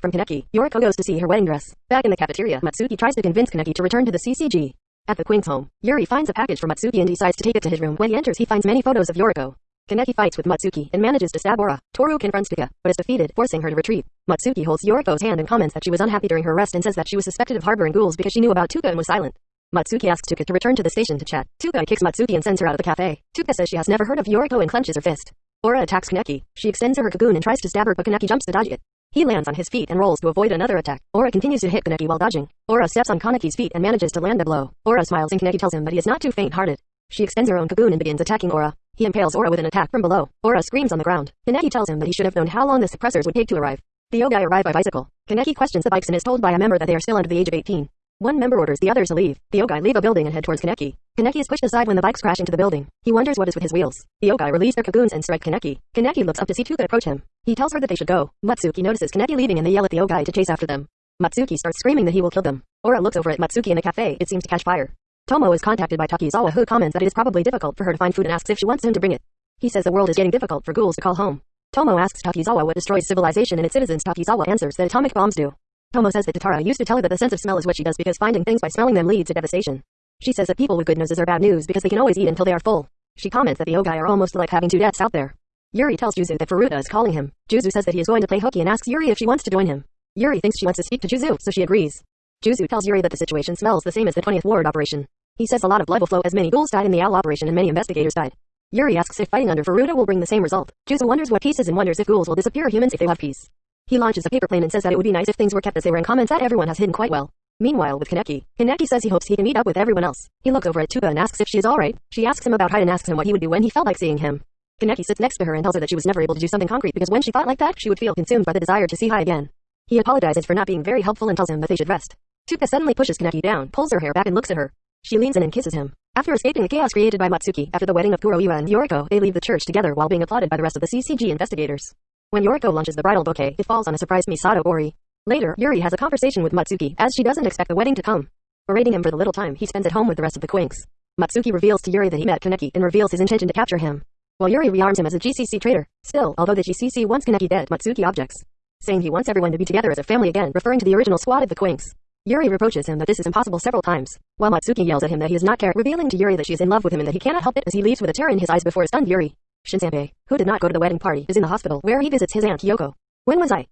From Kaneki, Yoriko goes to see her wedding dress. Back in the cafeteria, Matsuki tries to convince Kaneki to return to the CCG. At the Queen's home, Yuri finds a package for Matsuki and decides to take it to his room. When he enters, he finds many photos of Yoriko. Kaneki fights with Matsuki and manages to stab Ora. Toru confronts Tuka, but is defeated, forcing her to retreat. Matsuki holds Yoriko's hand and comments that she was unhappy during her arrest and says that she was suspected of harboring ghouls because she knew about Tuka and was silent. Matsuki asks Tuka to return to the station to chat. Tuka kicks Matsuki and sends her out of the cafe. Tuka says she has never heard of Yoriko and clenches her fist. Ora attacks Kaneki. She extends her cocoon and tries to stab her but Kaneki jumps to dodge it. He lands on his feet and rolls to avoid another attack. Ora continues to hit Kaneki while dodging. Ora steps on Kaneki's feet and manages to land the blow. Ora smiles and Kaneki tells him that he is not too faint-hearted. She extends her own cocoon and begins attacking Ora. He impales Ora with an attack from below. Ora screams on the ground. Kaneki tells him that he should have known how long the suppressors would take to arrive. The Yogai arrive by bicycle. Kaneki questions the bikes and is told by a member that they are still under the age of 18. One member orders the others to leave. The Ogai leave a building and head towards Kaneki. Kaneki is pushed aside when the bikes crash into the building. He wonders what is with his wheels. The Ogai release their cocoons and strike Kaneki. Kaneki looks up to see Tuka approach him. He tells her that they should go. Matsuki notices Kaneki leaving and they yell at the Ogai to chase after them. Matsuki starts screaming that he will kill them. Ora looks over at Matsuki in a cafe. It seems to catch fire. Tomo is contacted by Takizawa who comments that it is probably difficult for her to find food and asks if she wants him to bring it. He says the world is getting difficult for ghouls to call home. Tomo asks Takizawa what destroys civilization and its citizens. Takizawa answers that atomic bombs do. Tomo says that Tatara used to tell her that the sense of smell is what she does because finding things by smelling them leads to devastation. She says that people with good noses are bad news because they can always eat until they are full. She comments that the Ogai are almost like having two deaths out there. Yuri tells Juzu that Furuta is calling him. Juzu says that he is going to play hooky and asks Yuri if she wants to join him. Yuri thinks she wants to speak to Juzu, so she agrees. Juzu tells Yuri that the situation smells the same as the 20th Ward operation. He says a lot of blood will flow as many ghouls died in the OWL operation and many investigators died. Yuri asks if fighting under Furuta will bring the same result. Juzu wonders what peace is and wonders if ghouls will disappear humans if they have peace. He launches a paper plane and says that it would be nice if things were kept as they were and comments that everyone has hidden quite well. Meanwhile with Kaneki, Kaneki says he hopes he can meet up with everyone else. He looks over at Tuka and asks if she is alright. She asks him about Hyde and asks him what he would do when he felt like seeing him. Kaneki sits next to her and tells her that she was never able to do something concrete because when she thought like that, she would feel consumed by the desire to see Hyde again. He apologizes for not being very helpful and tells him that they should rest. Tuka suddenly pushes Kaneki down, pulls her hair back and looks at her. She leans in and kisses him. After escaping the chaos created by Matsuki after the wedding of Kuroiwa and Yoriko, they leave the church together while being applauded by the rest of the CCG investigators. When Yoriko launches the bridal bouquet, it falls on a surprised Misato Ori. Later, Yuri has a conversation with Matsuki, as she doesn't expect the wedding to come. Berating him for the little time he spends at home with the rest of the Quinx. Matsuki reveals to Yuri that he met Kaneki and reveals his intention to capture him. While Yuri rearms him as a GCC traitor, still, although the GCC wants Kaneki dead, Matsuki objects. Saying he wants everyone to be together as a family again, referring to the original squad of the Quinx. Yuri reproaches him that this is impossible several times, while Matsuki yells at him that he does not care, revealing to Yuri that she is in love with him and that he cannot help it as he leaves with a tear in his eyes before stunned Yuri. Shinsanpei, who did not go to the wedding party, is in the hospital, where he visits his aunt Kyoko. When was I?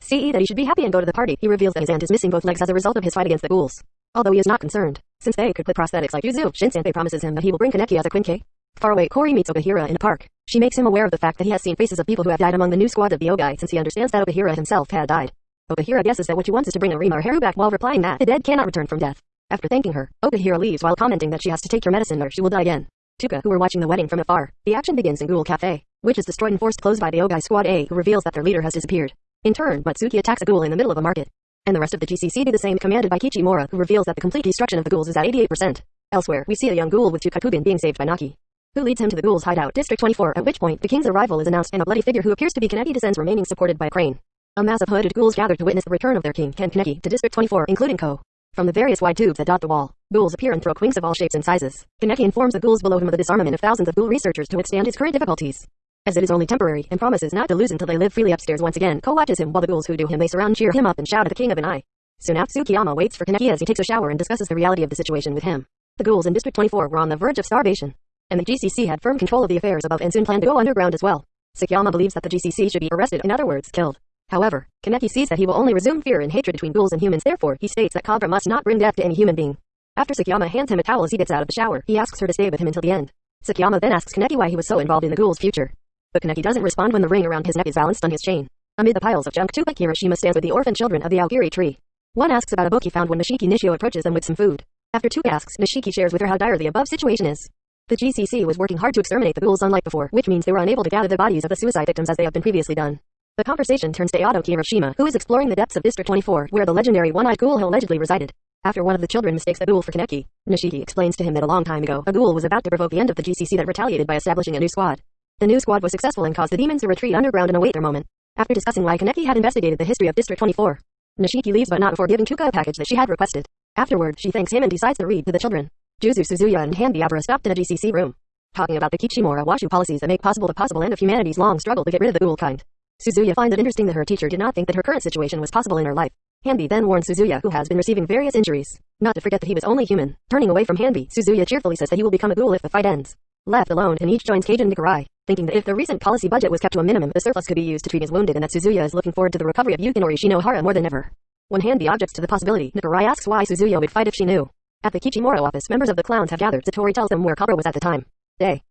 See that he should be happy and go to the party. He reveals that his aunt is missing both legs as a result of his fight against the ghouls. Although he is not concerned, since they could put prosthetics like Yuzu, Shinsanpei promises him that he will bring Kaneki as a Quinke. Far away, Kori meets Okahira in a park. She makes him aware of the fact that he has seen faces of people who have died among the new squad of the Yogai since he understands that Okahira himself had died. Okahira guesses that what she wants is to bring Arima or Haru back while replying that the dead cannot return from death. After thanking her, Okahira leaves while commenting that she has to take her medicine or she will die again. Tuka, who were watching the wedding from afar, the action begins in Ghoul Cafe, which is destroyed and forced closed by the Yogai Squad A who reveals that their leader has disappeared. In turn, Matsuki attacks a ghoul in the middle of a market. And the rest of the GCC do the same commanded by Kichimura who reveals that the complete destruction of the ghouls is at 88%. Elsewhere, we see a young ghoul with two Kakugan being saved by Naki who leads him to the ghoul's hideout, District 24, at which point the king's arrival is announced and a bloody figure who appears to be Kaneki descends remaining supported by a crane. A mass of hooded ghouls gather to witness the return of their king, Ken Kaneki, to District 24, including Ko. From the various wide tubes that dot the wall, ghouls appear and throw quinks of all shapes and sizes. Kaneki informs the ghouls below him of the disarmament of thousands of ghoul researchers to withstand his current difficulties. As it is only temporary, and promises not to lose until they live freely upstairs once again, Ko watches him while the ghouls who do him they surround cheer him up and shout at the king of an eye. Soon after Tsukiyama waits for Kaneki as he takes a shower and discusses the reality of the situation with him. The ghouls in District 24 were on the verge of starvation, and the GCC had firm control of the affairs above and soon planned to go underground as well. Tsukiyama believes that the GCC should be arrested, in other words, killed. However, Kaneki sees that he will only resume fear and hatred between ghouls and humans therefore he states that Kagura must not bring death to any human being. After Sakiyama hands him a towel as he gets out of the shower, he asks her to stay with him until the end. Sakiyama then asks Kaneki why he was so involved in the ghoul's future. But Kaneki doesn't respond when the ring around his neck is balanced on his chain. Amid the piles of junk, Tupac Hiroshima stands with the orphan children of the Aogiri tree. One asks about a book he found when Nishiki Nishio approaches them with some food. After Tuka asks, Nishiki shares with her how dire the above situation is. The GCC was working hard to exterminate the ghouls unlike before, which means they were unable to gather the bodies of the suicide victims as they have been previously done. The conversation turns to Eado Hiroshima, who is exploring the depths of District 24, where the legendary one-eyed ghoul allegedly resided. After one of the children mistakes the ghoul for Kaneki, Nishiki explains to him that a long time ago, a ghoul was about to provoke the end of the GCC that retaliated by establishing a new squad. The new squad was successful and caused the demons to retreat underground and await their moment. After discussing why Kaneki had investigated the history of District 24, Nishiki leaves but not before giving Tuka a package that she had requested. Afterward, she thanks him and decides to read to the children. Juzu Suzuya and Hanbi Abra stopped in a GCC room, talking about the Kichimura Washu policies that make possible the possible end of humanity's long struggle to get rid of the ghoul kind. Suzuya finds it interesting that her teacher did not think that her current situation was possible in her life. Hanbei then warns Suzuya who has been receiving various injuries, not to forget that he was only human. Turning away from Hanbei, Suzuya cheerfully says that he will become a ghoul if the fight ends. Left alone, and each joins Kage and Nikarai, thinking that if the recent policy budget was kept to a minimum, the surplus could be used to treat his wounded and that Suzuya is looking forward to the recovery of Yukinori Shinohara more than ever. When Hanbei objects to the possibility, Nikarai asks why Suzuya would fight if she knew. At the Kichimura office, members of the clowns have gathered. Satori tells them where Kabra was at the time. Day.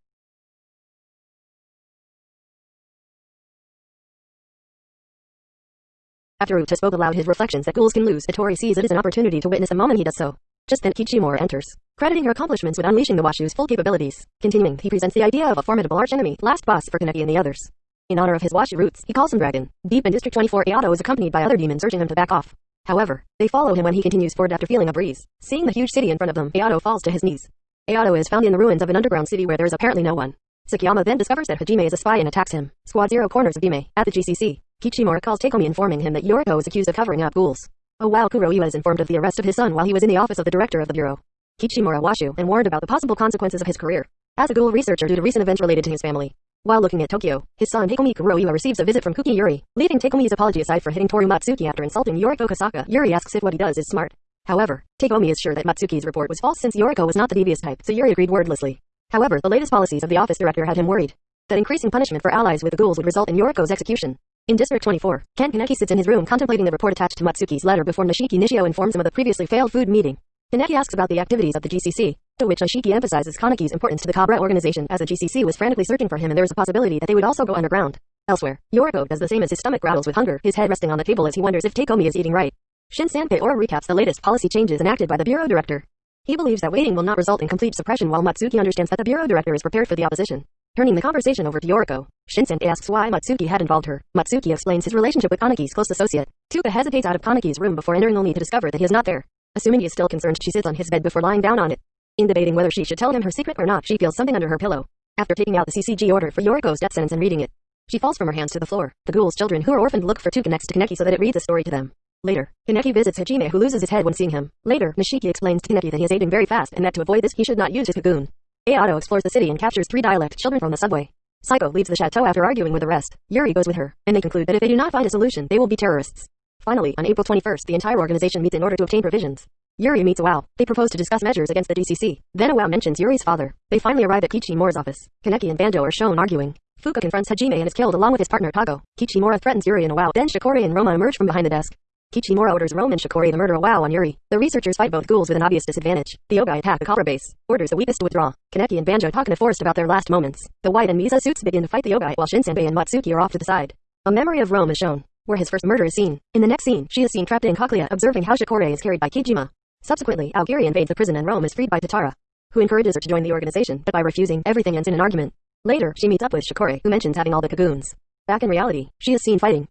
After Uta spoke aloud his reflections that ghouls can lose, Satori sees it as an opportunity to witness the moment he does so. Just then Kichimura enters, crediting her accomplishments with unleashing the Washu's full capabilities. Continuing, he presents the idea of a formidable archenemy, last boss for Kaneki and the others. In honor of his Washu roots, he calls him Dragon. Deep in District 24, Ayato is accompanied by other demons urging him to back off. However, they follow him when he continues forward after feeling a breeze. Seeing the huge city in front of them, Ayato falls to his knees. Ayato is found in the ruins of an underground city where there is apparently no one. Sakiyama then discovers that Hajime is a spy and attacks him. Squad Zero corners of at the GCC. Kichimura calls Takeomi informing him that Yoriko is accused of covering up ghouls. Oh wow Kuroiwa is informed of the arrest of his son while he was in the office of the director of the bureau. Kichimura Washu and warned about the possible consequences of his career. As a ghoul researcher due to recent events related to his family. While looking at Tokyo, his son Takeomi Kuroiwa receives a visit from Kuki Yuri, leaving Takeomi's apology aside for hitting Toru Matsuki after insulting Yoriko Kasaka. Yuri asks if what he does is smart. However, Takeomi is sure that Matsuki's report was false since Yoriko was not the devious type, so Yuri agreed wordlessly. However, the latest policies of the office director had him worried that increasing punishment for allies with the ghouls would result in Yoriko's execution. In District 24, Ken Kaneki sits in his room contemplating the report attached to Matsuki's letter before Nishiki Nishio informs him of the previously failed food meeting. Kaneki asks about the activities of the GCC, to which Nishiki emphasizes Kaneki's importance to the Kabra organization as the GCC was frantically searching for him and there is a possibility that they would also go underground. Elsewhere, Yoriko does the same as his stomach rattles with hunger, his head resting on the table as he wonders if Takeomi is eating right. Shin Sanpei Aura recaps the latest policy changes enacted by the bureau director. He believes that waiting will not result in complete suppression while Matsuki understands that the bureau director is prepared for the opposition. Turning the conversation over to Yoriko, Shinsen asks why Matsuki had involved her. Matsuki explains his relationship with Kaneki's close associate. Touka hesitates out of Kaneki's room before entering only to discover that he is not there. Assuming he is still concerned, she sits on his bed before lying down on it. In debating whether she should tell him her secret or not, she feels something under her pillow. After taking out the CCG order for Yoriko's death sentence and reading it, she falls from her hands to the floor. The ghoul's children who are orphaned look for Touka next to Kaneki so that it reads a story to them. Later, Kaneki visits Hajime who loses his head when seeing him. Later, Nishiki explains to Kaneki that he is aging very fast and that to avoid this he should not use his Kagune. Ayato explores the city and captures three dialect children from the subway. Saiko leaves the chateau after arguing with the rest. Yuri goes with her, and they conclude that if they do not find a solution, they will be terrorists. Finally, on April 21st, the entire organization meets in order to obtain provisions. Yuri meets Iwao. They propose to discuss measures against the DCC. Then Iwao mentions Yuri's father. They finally arrive at Kichimura's office. Kaneki and Banjo are shown arguing. Fuka confronts Hajime and is killed along with his partner Kago. Kichimura threatens Yuri and Iwao. Then Shikori and Roma emerge from behind the desk. Kichimura orders Rome and Shikori to murder Iwao on Yuri. The researchers fight both ghouls with an obvious disadvantage. The Ogai attack the Kabra base, orders the weakest to withdraw. Kaneki and Banjo talk in a forest about their last moments. The White and Misa suits begin to fight the Ogai while Shinsenbei and Matsuki are off to the side. A memory of Rome is shown, where his first murder is seen. In the next scene, she is seen trapped in Cochlea observing how Shikori is carried by Kijima. Subsequently, Aogiri invades the prison and Rome is freed by Tatara, who encourages her to join the organization, but by refusing, everything ends in an argument. Later, she meets up with Shikori, who mentions having all the Kagunes. Back in reality, she is seen fighting,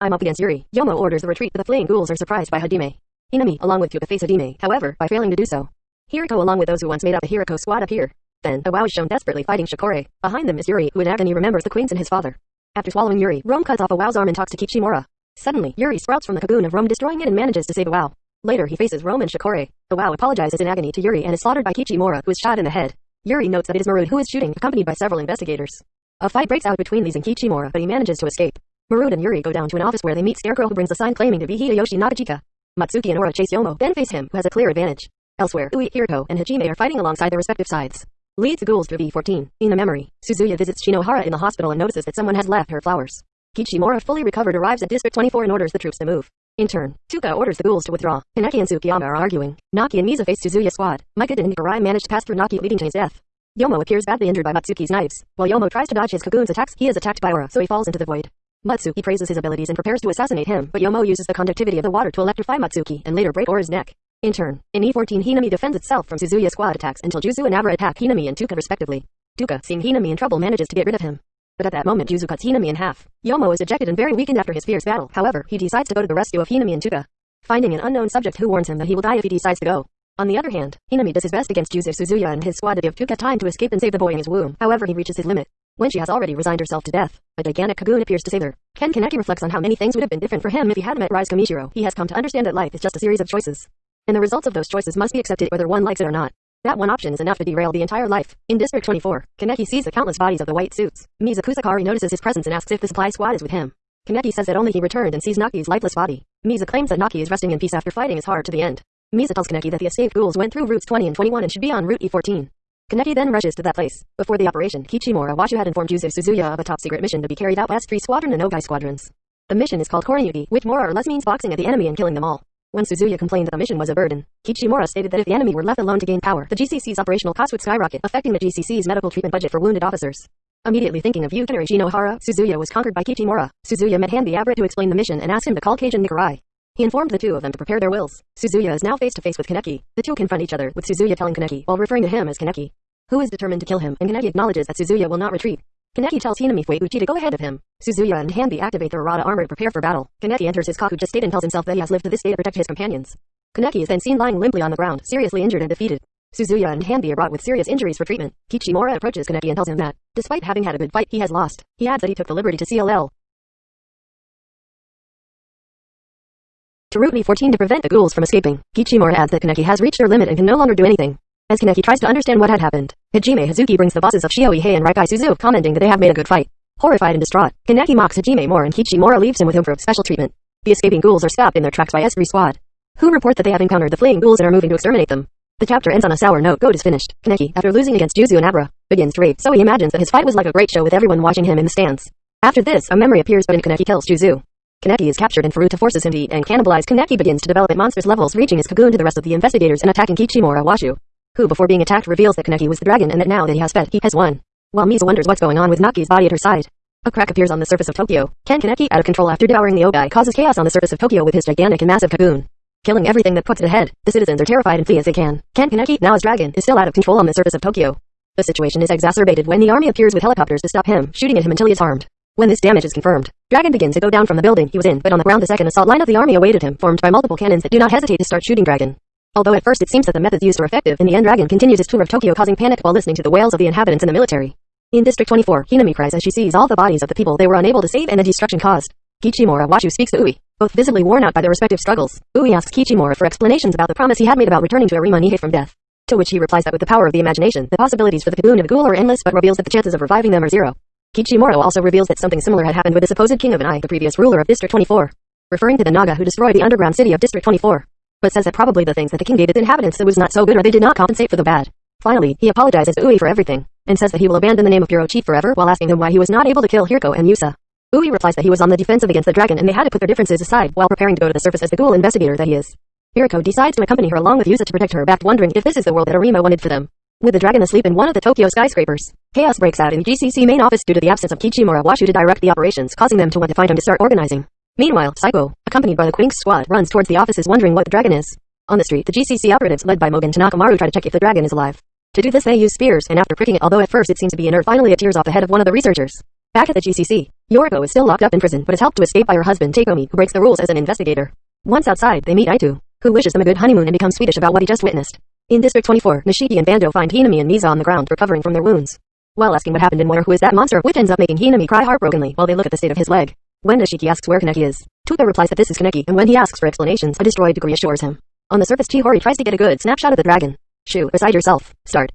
I'm up against Yuri. Yomo orders the retreat, but the fleeing ghouls are surprised by Hajime. Hinami, along with Touka face Hajime, however, by failing to do so. Hirako along with those who once made up the Hirako squad appear. Then, Iwao is shown desperately fighting Shikori. Behind them is Yuri, who in agony remembers the queens and his father. After swallowing Yuri, Rome cuts off Iwao's arm and talks to Kichimura. Suddenly, Yuri sprouts from the cocoon of Rome destroying it and manages to save Iwao. Later he faces Rome and Shikori. Iwao apologizes in agony to Yuri and is slaughtered by Kichimura, who is shot in the head. Yuri notes that it is Marude who is shooting, accompanied by several investigators. A fight breaks out between these and Kichimura, but he manages to escape. Marude and Yuri go down to an office where they meet Scarecrow who brings a sign claiming to be Hideyoshi Nagachika. Matsuki and Aura chase Yomo, then face him, who has a clear advantage. Elsewhere, Ui, Hirako, and Hajime are fighting alongside their respective sides. Leads the ghouls to V14. In the memory, Suzuya visits Shinohara in the hospital and notices that someone has left her flowers. Kichimura, fully recovered, arrives at District 24 and orders the troops to move. In turn, Touka orders the ghouls to withdraw. Kaneki and Tsukiyama are arguing. Naki and Misa face Suzuya squad. Mika and Nikarai manage to pass through Naki leading to his death. Yomo appears badly injured by Matsuki's knives. While Yomo tries to dodge his Kagune's attacks, he is attacked by Aura, so he falls into the void. Matsuki praises his abilities and prepares to assassinate him, but Yomo uses the conductivity of the water to electrify Matsuki and later break Aura's neck. In turn, in E14 Hinami defends itself from Suzuya squad attacks until Juzo and Abra attack Hinami and Touka respectively. Touka, seeing Hinami in trouble manages to get rid of him. But at that moment Juzo cuts Hinami in half. Yomo is dejected and very weakened after his fierce battle. However, he decides to go to the rescue of Hinami and Touka, finding an unknown subject who warns him that he will die if he decides to go. On the other hand, Hinami does his best against Juzo Suzuya and his squad to give Touka time to escape and save the boy in his womb. However, he reaches his limit. When she has already resigned herself to death, a gigantic Kagune appears to save her. Ken Kaneki reflects on how many things would have been different for him if he hadn't met Rize Kamishiro. He has come to understand that life is just a series of choices. And the results of those choices must be accepted whether one likes it or not. That one option is enough to derail the entire life. In District 24, Kaneki sees the countless bodies of the white suits. Mizuku Sakari notices his presence and asks if the supply squad is with him. Kaneki says that only he returned and sees Naki's lifeless body. Misa claims that Naki is resting in peace after fighting his hard to the end. Misa tells Kaneki that the escaped ghouls went through routes 20 and 21 and should be on route E14. Kaneki then rushes to that place. Before the operation, Kichimura Washu had informed Juzo Suzuya of a top-secret mission to be carried out by S3 Squadron and Ogai Squadrons. The mission is called Korinyugi, which more or less means boxing at the enemy and killing them all. When Suzuya complained that the mission was a burden, Kichimura stated that if the enemy were left alone to gain power, the GCC's operational costs would skyrocket, affecting the GCC's medical treatment budget for wounded officers. Immediately thinking of Yukinori Shinohara, Suzuya was conquered by Kichimura. Suzuya met Hanbei Abra to explain the mission and asked him to call Kajin Nikarai. He informed the two of them to prepare their wills. Suzuya is now face to face with Kaneki. The two confront each other, with Suzuya telling Kaneki, while referring to him as Kaneki, who is determined to kill him, and Kaneki acknowledges that Suzuya will not retreat. Kaneki tells Hinami Fueguchi to go ahead of him. Suzuya and Hanbei activate their Arata armor to prepare for battle. Kaneki enters his Kakuja state and tells himself that he has lived to this day to protect his companions. Kaneki is then seen lying limply on the ground, seriously injured and defeated. Suzuya and Hanbei are brought with serious injuries for treatment. Kichimura approaches Kaneki and tells him that, despite having had a good fight, he has lost. He adds that he took the liberty to CLL. To route E14 to prevent the ghouls from escaping, Kichimura adds that Kaneki has reached their limit and can no longer do anything. As Kaneki tries to understand what had happened, Hajime Hazuki brings the bosses of Shio Ihei and Raikai Suzu, commenting that they have made a good fight. Horrified and distraught, Kaneki mocks Hajime more and Kichimura leaves him with for special treatment. The escaping ghouls are stopped in their tracks by S3 squad, who report that they have encountered the fleeing ghouls and are moving to exterminate them. The chapter ends on a sour note. Goat is finished. Kaneki, after losing against Juzo and Abra, begins to rave, so he imagines that his fight was like a great show with everyone watching him in the stands. After this, a memory appears but in Kaneki kills Juzo. Kaneki is captured and Furuta forces him to eat and cannibalize. Kaneki begins to develop at monstrous levels, reaching his cocoon to the rest of the investigators and attacking Kichimura Washu who before being attacked reveals that Kaneki was the dragon and that now that he has fed, he has won. While Misa wonders what's going on with Naki's body at her side. A crack appears on the surface of Tokyo. Ken Kaneki, out of control after devouring the Ogai, causes chaos on the surface of Tokyo with his gigantic and massive cocoon. Killing everything that puts it ahead, the citizens are terrified and flee as they can. Ken Kaneki, now as dragon, is still out of control on the surface of Tokyo. The situation is exacerbated when the army appears with helicopters to stop him, shooting at him until he is harmed. When this damage is confirmed, Dragon begins to go down from the building he was in, but on the ground the second assault line of the army awaited him, formed by multiple cannons that do not hesitate to start shooting Dragon. Although at first it seems that the methods used are effective, in the end Dragon continues his tour of Tokyo causing panic while listening to the wails of the inhabitants and the military. In District 24, Hinami cries as she sees all the bodies of the people they were unable to save and the destruction caused. Kichimura Washu speaks to Ui, both visibly worn out by their respective struggles. Ui asks Kichimura for explanations about the promise he had made about returning to Arima Nihei from death. To which he replies that with the power of the imagination, the possibilities for the Kagune of ghoul are endless but reveals that the chances of reviving them are zero. Kichimura also reveals that something similar had happened with the supposed king of an eye, the previous ruler of District 24. Referring to the Naga who destroyed the underground city of District 24 but says that probably the things that the king gave its inhabitants that was not so good or they did not compensate for the bad. Finally, he apologizes to Ui for everything, and says that he will abandon the name of Bureau Chief forever while asking him why he was not able to kill Hirako and Yusa. Ui replies that he was on the defensive against the dragon and they had to put their differences aside while preparing to go to the surface as the ghoul investigator that he is. Hirako decides to accompany her along with Yusa to protect her back wondering if this is the world that Arima wanted for them. With the dragon asleep in one of the Tokyo skyscrapers, chaos breaks out in the GCC main office due to the absence of Kichimura Washu to direct the operations causing them to want to find him to start organizing. Meanwhile, Saiko, accompanied by the Quinx squad, runs towards the offices wondering what the dragon is. On the street, the GCC operatives led by Mogen Tanakamaru try to check if the dragon is alive. To do this they use spears, and after pricking it although at first it seems to be inert finally it tears off the head of one of the researchers. Back at the GCC, Yoriko is still locked up in prison but is helped to escape by her husband Takeomi, who breaks the rules as an investigator. Once outside, they meet Aitu, who wishes them a good honeymoon and becomes Swedish about what he just witnessed. In District 24, Nishiki and Bando find Hinami and Misa on the ground recovering from their wounds. While asking what happened and where who is that monster, which ends up making Hinami cry heartbrokenly while they look at the state of his leg. When Nishiki asks where Kaneki is, Touka replies that this is Kaneki, and when he asks for explanations, a destroyed degree assures him. On the surface Chihori tries to get a good snapshot of the dragon. Shu, beside yourself. Start.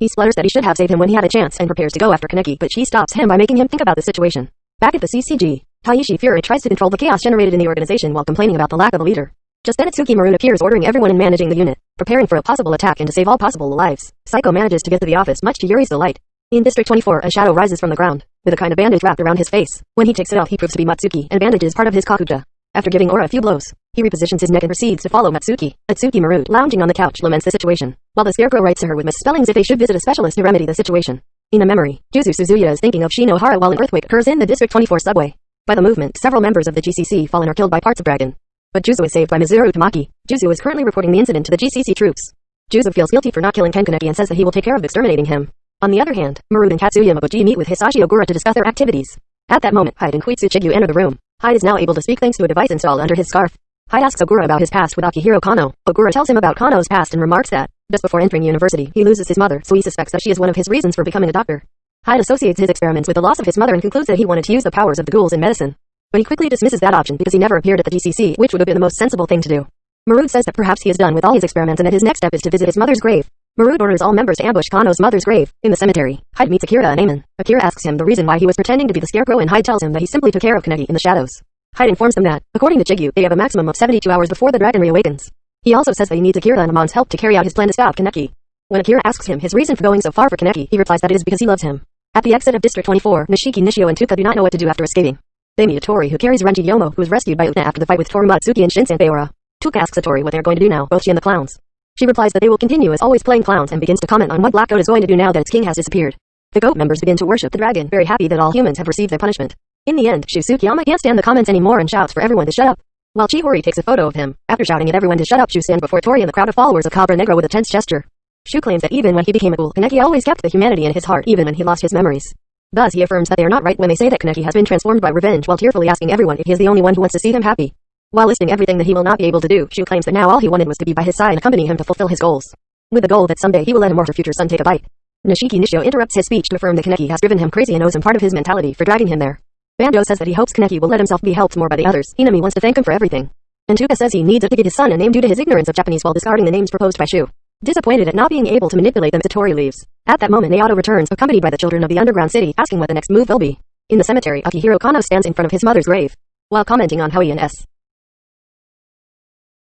He splutters that he should have saved him when he had a chance and prepares to go after Kaneki, but she stops him by making him think about the situation. Back at the CCG, Taishi Fury tries to control the chaos generated in the organization while complaining about the lack of a leader. Just then Itsuki Maroon appears ordering everyone in managing the unit, preparing for a possible attack and to save all possible lives. Saiko manages to get to the office much to Yuri's delight. In District 24, a shadow rises from the ground, with a kind of bandage wrapped around his face. When he takes it off he proves to be Matsuki, and bandage is part of his Kakuja. After giving Aura a few blows, he repositions his neck and proceeds to follow Matsuki. Atsuki Marude, lounging on the couch, laments the situation, while the scarecrow writes to her with misspellings if they should visit a specialist to remedy the situation. In a memory, Juzo Suzuya is thinking of Shinohara while an earthquake occurs in the District 24 subway. By the movement, several members of the GCC fall and are killed by parts of Dragon. But Juzo is saved by Mizuru Tamaki. Juzo is currently reporting the incident to the GCC troops. Juzo feels guilty for not killing Ken Kaneki and says that he will take care of exterminating him. On the other hand, Marude and Katsuya Mabuji meet with Hisashi Ogura to discuss their activities. At that moment, Hyde and Koitsu Chigyu enter the room. Hyde is now able to speak thanks to a device installed under his scarf. Hyde asks Ogura about his past with Akihiro Kano. Ogura tells him about Kano's past and remarks that, just before entering university, he loses his mother, so he suspects that she is one of his reasons for becoming a doctor. Hyde associates his experiments with the loss of his mother and concludes that he wanted to use the powers of the ghouls in medicine. But he quickly dismisses that option because he never appeared at the GCC, which would have been the most sensible thing to do. Marude says that perhaps he is done with all his experiments and that his next step is to visit his mother's grave. Marude orders all members to ambush Kano's mother's grave. In the cemetery, Hyde meets Akira and Amon. Akira asks him the reason why he was pretending to be the scarecrow and Hyde tells him that he simply took care of Kaneki in the shadows. Hyde informs them that, according to Chigyu, they have a maximum of 72 hours before the dragon reawakens. He also says that he needs Akira and Amon's help to carry out his plan to stop Kaneki. When Akira asks him his reason for going so far for Kaneki, he replies that it is because he loves him. At the exit of District 24, Nishiki Nishio and Touka do not know what to do after escaping. They meet Tori who carries Renji Yomo who was rescued by Utena after the fight with Toru Matsuki and Shin Sanpeora. Touka asks Tori what they're going to do now, both she and the clowns. She replies that they will continue as always playing clowns and begins to comment on what Black Goat is going to do now that its king has disappeared. The goat members begin to worship the dragon, very happy that all humans have received their punishment. In the end, Shusuke can't stand the comments anymore and shouts for everyone to shut up. While Chihori takes a photo of him, after shouting at everyone to shut up Shu stands before Tori and the crowd of followers of Cabra Negro with a tense gesture. Shu claims that even when he became a ghoul, Kaneki always kept the humanity in his heart even when he lost his memories. Thus he affirms that they are not right when they say that Kaneki has been transformed by revenge while tearfully asking everyone if he is the only one who wants to see him happy. While listing everything that he will not be able to do, Shu claims that now all he wanted was to be by his side and accompany him to fulfill his goals. With the goal that someday he will let him or future son take a bite. Nishiki Nishio interrupts his speech to affirm that Kaneki has driven him crazy and owes him part of his mentality for dragging him there. Banjo says that he hopes Kaneki will let himself be helped more by the others. Hinami wants to thank him for everything. And Touka says he needs to give his son a name due to his ignorance of Japanese while discarding the names proposed by Shu. Disappointed at not being able to manipulate them, Satori leaves. At that moment Naoto returns, accompanied by the children of the underground city, asking what the next move will be. In the cemetery, Akihiro Kano stands in front of his mother's grave. While commenting on how he and S.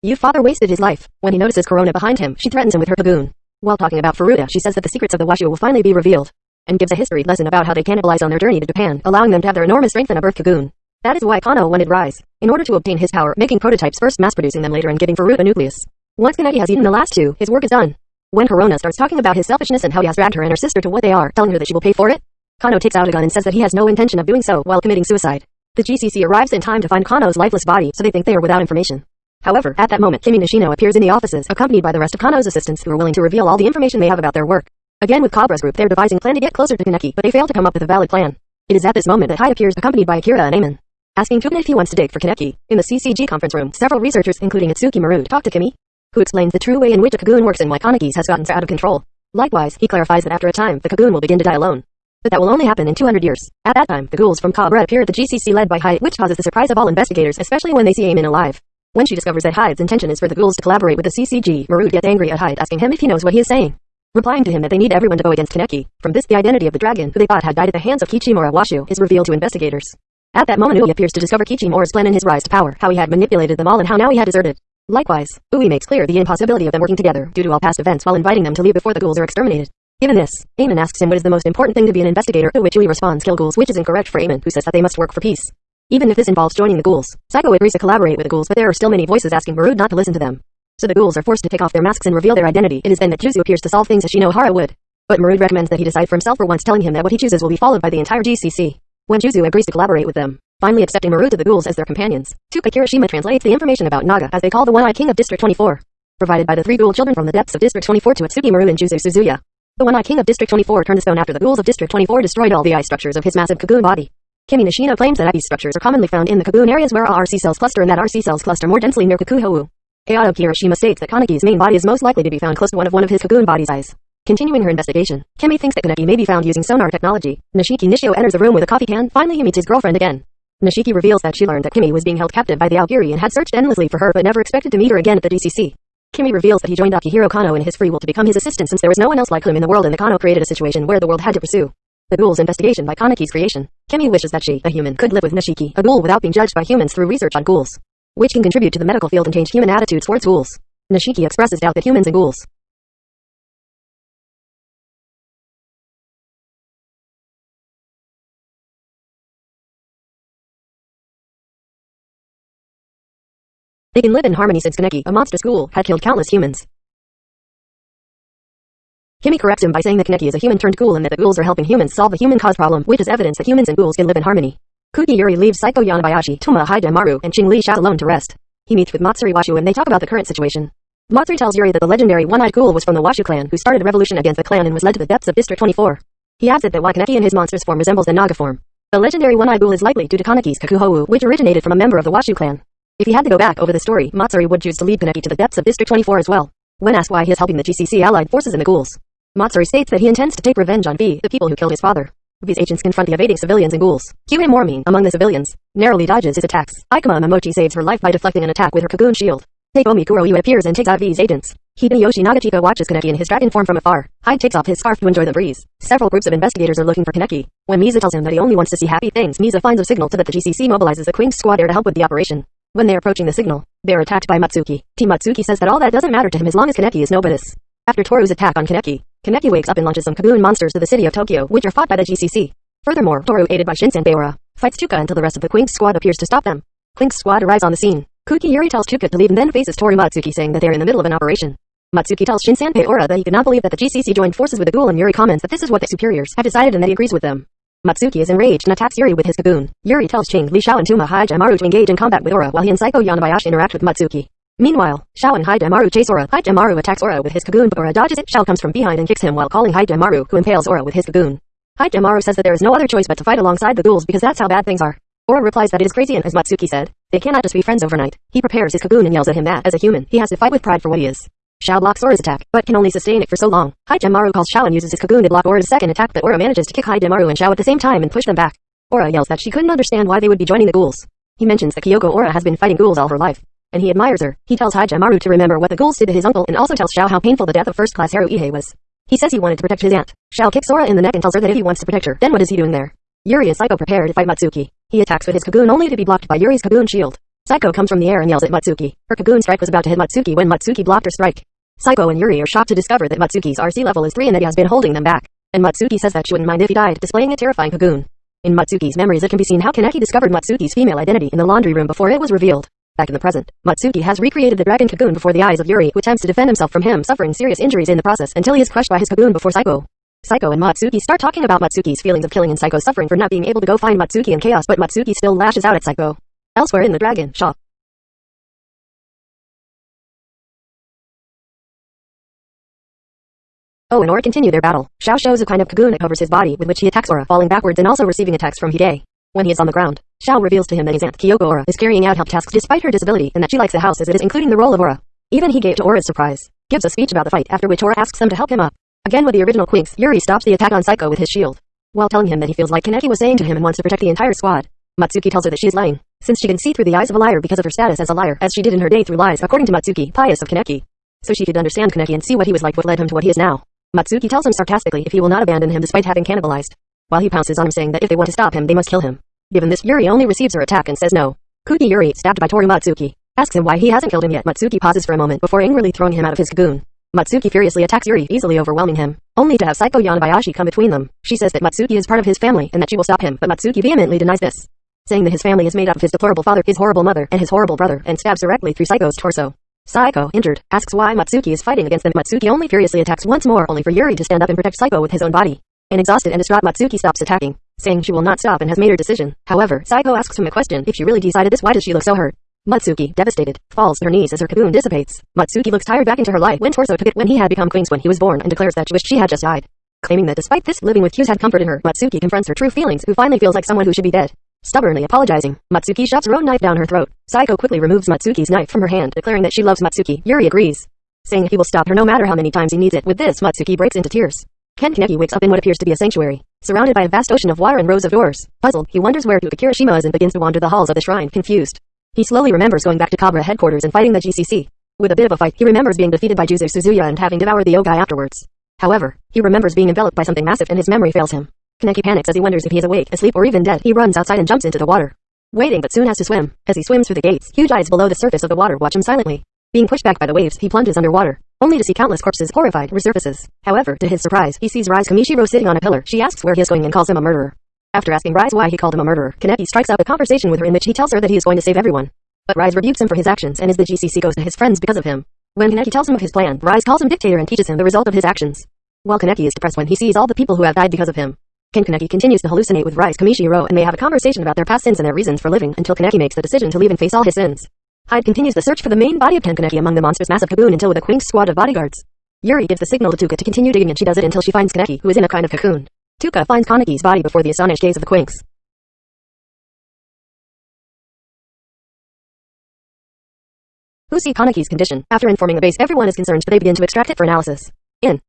You father wasted his life. When he notices Kurona behind him, she threatens him with her Kagune. While talking about Furuta, she says that the secrets of the Washu will finally be revealed, and gives a history lesson about how they cannibalize on their journey to Japan, allowing them to have their enormous strength in a birth Kagune. That is why Kano wanted Rize, in order to obtain his power, making prototypes first mass-producing them later and giving Furuta a nucleus. Once Kaneki has eaten the last two, his work is done. When Kurona starts talking about his selfishness and how he has dragged her and her sister to what they are, telling her that she will pay for it, Kano takes out a gun and says that he has no intention of doing so while committing suicide. The GCC arrives in time to find Kano's lifeless body, so they think they are without information. However, at that moment Kimi Nishino appears in the offices, accompanied by the rest of Kano's assistants who are willing to reveal all the information they have about their work. Again with Cobra's group they're devising a plan to get closer to Kaneki, but they fail to come up with a valid plan. It is at this moment that Hyde appears accompanied by Akira and Amon. Asking Touka if he wants to dig for Kaneki. In the CCG conference room, several researchers including Itsuki Marude talk to Kimi, who explains the true way in which a Kagune works and why Kaneki's has gotten so out of control. Likewise, he clarifies that after a time, the Kagune will begin to die alone. But that will only happen in 200 years. At that time, the ghouls from Cabra appear at the GCC led by Hyde, which causes the surprise of all investigators, especially when they see Amon alive. When she discovers that Hyde's intention is for the ghouls to collaborate with the CCG, Marude gets angry at Hyde asking him if he knows what he is saying. Replying to him that they need everyone to go against Kaneki. From this the identity of the dragon, who they thought had died at the hands of Kichimura Washu, is revealed to investigators. At that moment Ui appears to discover Kichimura's plan in his rise to power, how he had manipulated them all and how now he had deserted. Likewise, Ui makes clear the impossibility of them working together, due to all past events while inviting them to leave before the ghouls are exterminated. Given this, Amon asks him what is the most important thing to be an investigator, to which Ui responds kill ghouls which is incorrect for Amon, who says that they must work for peace. Even if this involves joining the ghouls, Saiko agrees to collaborate with the ghouls but there are still many voices asking Marude not to listen to them. So the ghouls are forced to take off their masks and reveal their identity. It is then that Juzo appears to solve things as Shinohara would. But Marude recommends that he decide for himself for once telling him that what he chooses will be followed by the entire GCC. When Juzo agrees to collaborate with them, finally accepting Marude to the ghouls as their companions, Touka Kirishima translates the information about Naga as they call the One-Eye King of District 24. Provided by the three ghoul children from the depths of District 24 to Atsuki Maru and Juzo Suzuya. The One-Eye King of District 24 turned the stone after the ghouls of District 24 destroyed all the eye structures of his massive Kagune body. Kimi Nishino claims that these structures are commonly found in the Kagune areas where RC cells cluster and that RC cells cluster more densely near Kakuhou. Ayato Kirishima states that Kaneki's main body is most likely to be found close to one of one of his Kagune body's eyes. Continuing her investigation, Kimi thinks that Kaneki may be found using sonar technology. Nishiki Nishio enters the room with a coffee can. Finally he meets his girlfriend again. Nishiki reveals that she learned that Kimi was being held captive by the Aogiri and had searched endlessly for her but never expected to meet her again at the DCC. Kimi reveals that he joined Akihiro Kano in his free will to become his assistant since there was no one else like him in the world and the Kano created a situation where the world had to pursue the ghoul's investigation by Kaneki's creation. Kimi wishes that she, a human, could live with Nishiki, a ghoul without being judged by humans through research on ghouls, which can contribute to the medical field and change human attitudes towards ghouls. Nishiki expresses doubt that humans and ghouls They can live in harmony since Kaneki, a monster school, had killed countless humans. Kimi corrects him by saying that Kaneki is a human turned ghoul and that the ghouls are helping humans solve the human cause problem, which is evidence that humans and ghouls can live in harmony. Kuki Yuri leaves Saiko Yonebayashi, Toma Haida Maru, and Ching Li Sha alone to rest. He meets with Matsuri Washu and they talk about the current situation. Matsuri tells Yuri that the legendary One-Eyed Ghoul was from the Washu clan who started a revolution against the clan and was led to the depths of District 24. He adds that why Kaneki and his monster's form resembles the Naga form. The legendary One-Eyed Ghoul is likely due to Kaneki's Kakuhou, which originated from a member of the Washu clan. If he had to go back over the story, Matsuri would choose to lead Kaneki to the depths of District 24 as well. When asked why he is helping the GCC allied forces and the ghouls, Matsuri states that he intends to take revenge on V, the people who killed his father. V's agents confront the evading civilians and ghouls. Kyuhei Mormin, among the civilians, narrowly dodges his attacks. Ikuma Momochi saves her life by deflecting an attack with her Cocoon shield. Takeomi Kuroiwa appears and takes out V's agents. Hideyoshi Nagachika watches Kaneki in his dragon form from afar. Hyde takes off his scarf to enjoy the breeze. Several groups of investigators are looking for Kaneki. When Misa tells him that he only wants to see happy things, Misa finds a signal to that the GCC mobilizes the Quinx squad air to help with the operation. When they are approaching the signal, they are attacked by Matsuki. Team Matsuki says that all that doesn't matter to him as long as Kaneki is nobilis. After Toru's attack on Kaneki, Kaneki wakes up and launches some Kagoon monsters to the city of Tokyo, which are fought by the GCC. Furthermore, Toru, aided by Shinsenpai Ura, fights Chuka until the rest of the Quinx squad appears to stop them. Quinx squad arrives on the scene. Kuki Yuri tells Chuka to leave and then faces Toru Matsuki saying that they are in the middle of an operation. Matsuki tells Shinsenpai Ura that he could not believe that the GCC joined forces with the ghoul and Yuri comments that this is what the superiors have decided and that he agrees with them. Matsuki is enraged and attacks Yuri with his Kagune. Yuri tells Ching, Li Shao and Tuma Hajamaru to engage in combat with Ura while he and Saiko Yonebayashi interact with Matsuki. Meanwhile, Shao and Hajamaru chase Ura. Hajamaru attacks Ura with his Kagune but Ura dodges it. Shao comes from behind and kicks him while calling Hajamaru who impales Ura with his Kagune. Hajamaru says that there is no other choice but to fight alongside the ghouls because that's how bad things are. Ura replies that it is crazy and as Matsuki said, they cannot just be friends overnight. He prepares his Kagune and yells at him that, as a human, he has to fight with pride for what he is. Shao blocks Ura's attack, but can only sustain it for so long. Hajamaru calls Shao and uses his Kagune to block Ura's second attack but Ura manages to kick Hajamaru and Shao at the same time and push them back. Ura yells that she couldn't understand why they would be joining the ghouls. He mentions that Kyoko Ura has been fighting ghouls all her life, and he admires her. He tells Hajamaru to remember what the ghouls did to his uncle and also tells Shao how painful the death of first-class Haruhei was. He says he wanted to protect his aunt. Shao kicks Ura in the neck and tells her that if he wants to protect her, then what is he doing there? Yuri is Saiko prepared to fight Matsuki. He attacks with his Kagune only to be blocked by Yuri's Kagune shield. Saiko comes from the air and yells at Matsuki. Her Kagune strike was about to hit Matsuki when Matsuki blocked her strike. Saiko and Yuri are shocked to discover that Matsuki's RC level is 3 and that he has been holding them back. And Matsuki says that she wouldn't mind if he died, displaying a terrifying Kagune. In Matsuki's memories it can be seen how Kaneki discovered Matsuki's female identity in the laundry room before it was revealed. Back in the present, Matsuki has recreated the dragon Kagune before the eyes of Yuri who attempts to defend himself from him suffering serious injuries in the process until he is crushed by his Kagune before Saiko. Saiko and Matsuki start talking about Matsuki's feelings of killing and Saiko's suffering for not being able to go find Matsuki in chaos but Matsuki still lashes out at Saiko. Elsewhere in the dragon shop, Oh and Ura continue their battle. Shao shows a kind of Kagune that covers his body with which he attacks Ura, falling backwards and also receiving attacks from Hide. When he is on the ground, Shao reveals to him that his aunt Kyoko Ura is carrying out help tasks despite her disability and that she likes the house as it is including the role of Ura. Even he gave to Ura's surprise, gives a speech about the fight after which Ura asks them to help him up. Again with the original Quinx, Yuri stops the attack on Saiko with his shield. While telling him that he feels like Kaneki was saying to him and wants to protect the entire squad, Matsuki tells her that she is lying, since she can see through the eyes of a liar because of her status as a liar as she did in her day through lies according to Matsuki, pious of Kaneki. So she could understand Kaneki and see what he was like what led him to what he is now. Matsuki tells him sarcastically if he will not abandon him despite having cannibalized. While he pounces on him saying that if they want to stop him they must kill him. Given this, Yuri only receives her attack and says no. Kuki Yuri, stabbed by Toru Matsuki, asks him why he hasn't killed him yet. Matsuki pauses for a moment before angrily throwing him out of his cocoon. Matsuki furiously attacks Yuri, easily overwhelming him, only to have Saiko Yonebayashi come between them. She says that Matsuki is part of his family and that she will stop him, but Matsuki vehemently denies this, saying that his family is made up of his deplorable father, his horrible mother, and his horrible brother, and stabs directly through Saiko's torso. Saiko, injured, asks why Matsuki is fighting against them. Matsuki only furiously attacks once more, only for Yuri to stand up and protect Saiko with his own body. An exhausted and distraught Matsuki stops attacking, saying she will not stop and has made her decision. However, Saiko asks him a question. If she really decided this, why does she look so hurt? Matsuki, devastated, falls to her knees as her cocoon dissipates. Matsuki looks tired back into her life when Torso took it when he had become queens when he was born and declares that she wished she had just died. Claiming that despite this, living with Q's had comfort in her, Matsuki confronts her true feelings who finally feels like someone who should be dead. Stubbornly apologizing, Matsuki shoves her own knife down her throat. Saiko quickly removes Matsuki's knife from her hand, declaring that she loves Matsuki. Yuri agrees, saying he will stop her no matter how many times he needs it. With this, Matsuki breaks into tears. Ken Kaneki wakes up in what appears to be a sanctuary, surrounded by a vast ocean of water and rows of doors. Puzzled, he wonders where Kirishima is and begins to wander the halls of the shrine, confused. He slowly remembers going back to Cobra headquarters and fighting the GCC. With a bit of a fight, he remembers being defeated by Juzo Suzuya and having devoured the Ogai afterwards. However, he remembers being enveloped by something massive and his memory fails him. Kaneki panics as he wonders if he is awake, asleep, or even dead. He runs outside and jumps into the water waiting but soon has to swim. As he swims through the gates, huge eyes below the surface of the water watch him silently. Being pushed back by the waves, he plunges underwater, only to see countless corpses horrified resurfaces. However, to his surprise, he sees Rize Kamishiro sitting on a pillar. She asks where he is going and calls him a murderer. After asking Rize why he called him a murderer, Kaneki strikes up a conversation with her in which he tells her that he is going to save everyone. But Rize rebukes him for his actions and as the GCC goes to his friends because of him. When Kaneki tells him of his plan, Rize calls him dictator and teaches him the result of his actions. While Kaneki is depressed when he sees all the people who have died because of him, Ken Kaneki continues to hallucinate with Rize Kamishiro and they have a conversation about their past sins and their reasons for living until Kaneki makes the decision to leave and face all his sins. Hyde continues the search for the main body of Kaneki among the monster's massive cocoon until with a Quinx squad of bodyguards. Yuri gives the signal to Touka to continue digging and she does it until she finds Kaneki, who is in a kind of cocoon. Touka finds Kaneki's body before the astonished gaze of the Quinx. Who see Kaneki's condition. After informing the base everyone is concerned but they begin to extract it for analysis. In.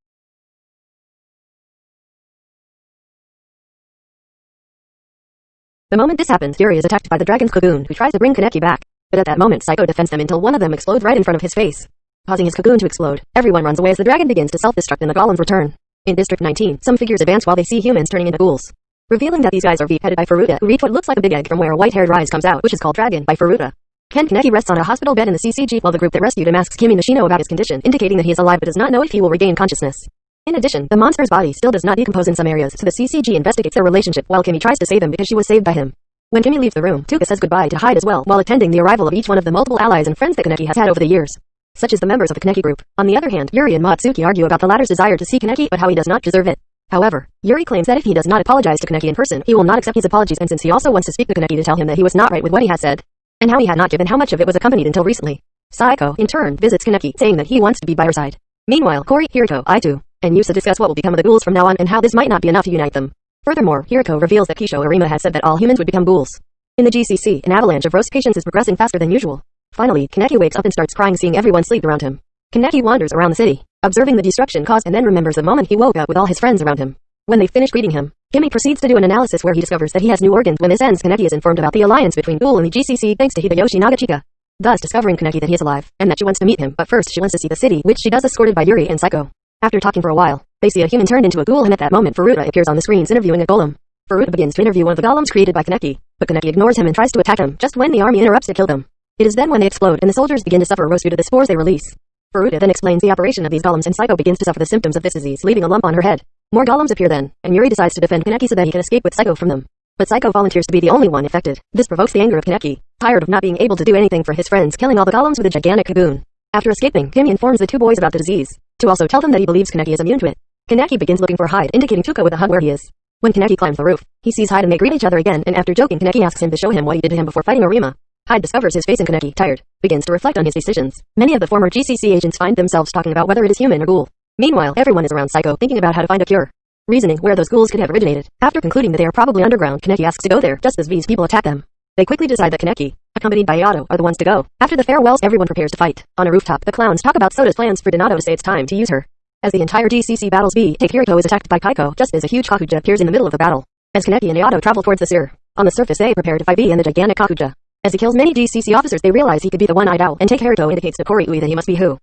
The moment this happens, Yuri is attacked by the dragon's cocoon, who tries to bring Kaneki back. But at that moment Saiko defends them until one of them explodes right in front of his face. Causing his cocoon to explode, everyone runs away as the dragon begins to self-destruct and the golems return. In District 19, some figures advance while they see humans turning into ghouls. Revealing that these guys are V headed by Furuta, who reach what looks like a big egg from where a white-haired rise comes out, which is called Dragon by Furuta. Ken Kaneki rests on a hospital bed in the CCG while the group that rescued him asks Kimi Nishino about his condition, indicating that he is alive but does not know if he will regain consciousness. In addition, the monster's body still does not decompose in some areas, so the CCG investigates their relationship while Kimi tries to save him because she was saved by him. When Kimi leaves the room, Touka says goodbye to Hyde as well while attending the arrival of each one of the multiple allies and friends that Kaneki has had over the years. Such as the members of the Kaneki group. On the other hand, Yuri and Matsuki argue about the latter's desire to see Kaneki but how he does not deserve it. However, Yuri claims that if he does not apologize to Kaneki in person, he will not accept his apologies and since he also wants to speak to Kaneki to tell him that he was not right with what he has said, and how he had not given how much of it was accompanied until recently. Saiko, in turn, visits Kaneki, saying that he wants to be by her side. Meanwhile, Kori, Hirako, Aitu, and Yusa discuss what will become of the ghouls from now on and how this might not be enough to unite them. Furthermore, Hirako reveals that Kisho Arima has said that all humans would become ghouls. In the GCC, an avalanche of roast patients is progressing faster than usual. Finally, Kaneki wakes up and starts crying seeing everyone sleep around him. Kaneki wanders around the city, observing the destruction caused and then remembers the moment he woke up with all his friends around him. When they finish greeting him, Kimi proceeds to do an analysis where he discovers that he has new organs. When this ends, Kaneki is informed about the alliance between Ghoul and the GCC thanks to Hideyoshi Nagachika. Thus discovering Kaneki that he is alive, and that she wants to meet him, but first she wants to see the city, which she does escorted by Yuri and Saiko. After talking for a while, they see a human turned into a ghoul and at that moment Furuta appears on the screens interviewing a golem. Furuta begins to interview one of the golems created by Kaneki, but Kaneki ignores him and tries to attack him, just when the army interrupts to kill them. It is then when they explode and the soldiers begin to suffer roast due to the spores they release. Furuta then explains the operation of these golems and Saiko begins to suffer the symptoms of this disease, leaving a lump on her head. More golems appear then, and Yuri decides to defend Kaneki so that he can escape with Saiko from them. But Saiko volunteers to be the only one affected. This provokes the anger of Kaneki, tired of not being able to do anything for his friends killing all the golems with a gigantic cocoon. After escaping, Kimi informs the two boys about the disease, to also tell them that he believes Kaneki is immune to it. Kaneki begins looking for Hyde, indicating Touka with a hug where he is. When Kaneki climbs the roof, he sees Hyde and they greet each other again, and after joking, Kaneki asks him to show him what he did to him before fighting Arima. Hyde discovers his face in Kaneki, tired, begins to reflect on his decisions. Many of the former GCC agents find themselves talking about whether it is human or ghoul. Meanwhile, everyone is around Saiko, thinking about how to find a cure. Reasoning where those ghouls could have originated. After concluding that they are probably underground, Kaneki asks to go there, just as V's people attack them. They quickly decide that Kaneki, accompanied by Yato, are the ones to go. After the farewells, everyone prepares to fight. On a rooftop, the clowns talk about Soda's plans for Donato to say it's time to use her. As the entire DCC battles B, take is attacked by Kaiko, just as a huge Kakuja appears in the middle of the battle. As Kaneki and Yato travel towards the sewer, on the surface they prepare to fight B and the gigantic Kakuja. As he kills many DCC officers they realize he could be the one-eyed owl, and take indicates to Kori Ui that he must be who.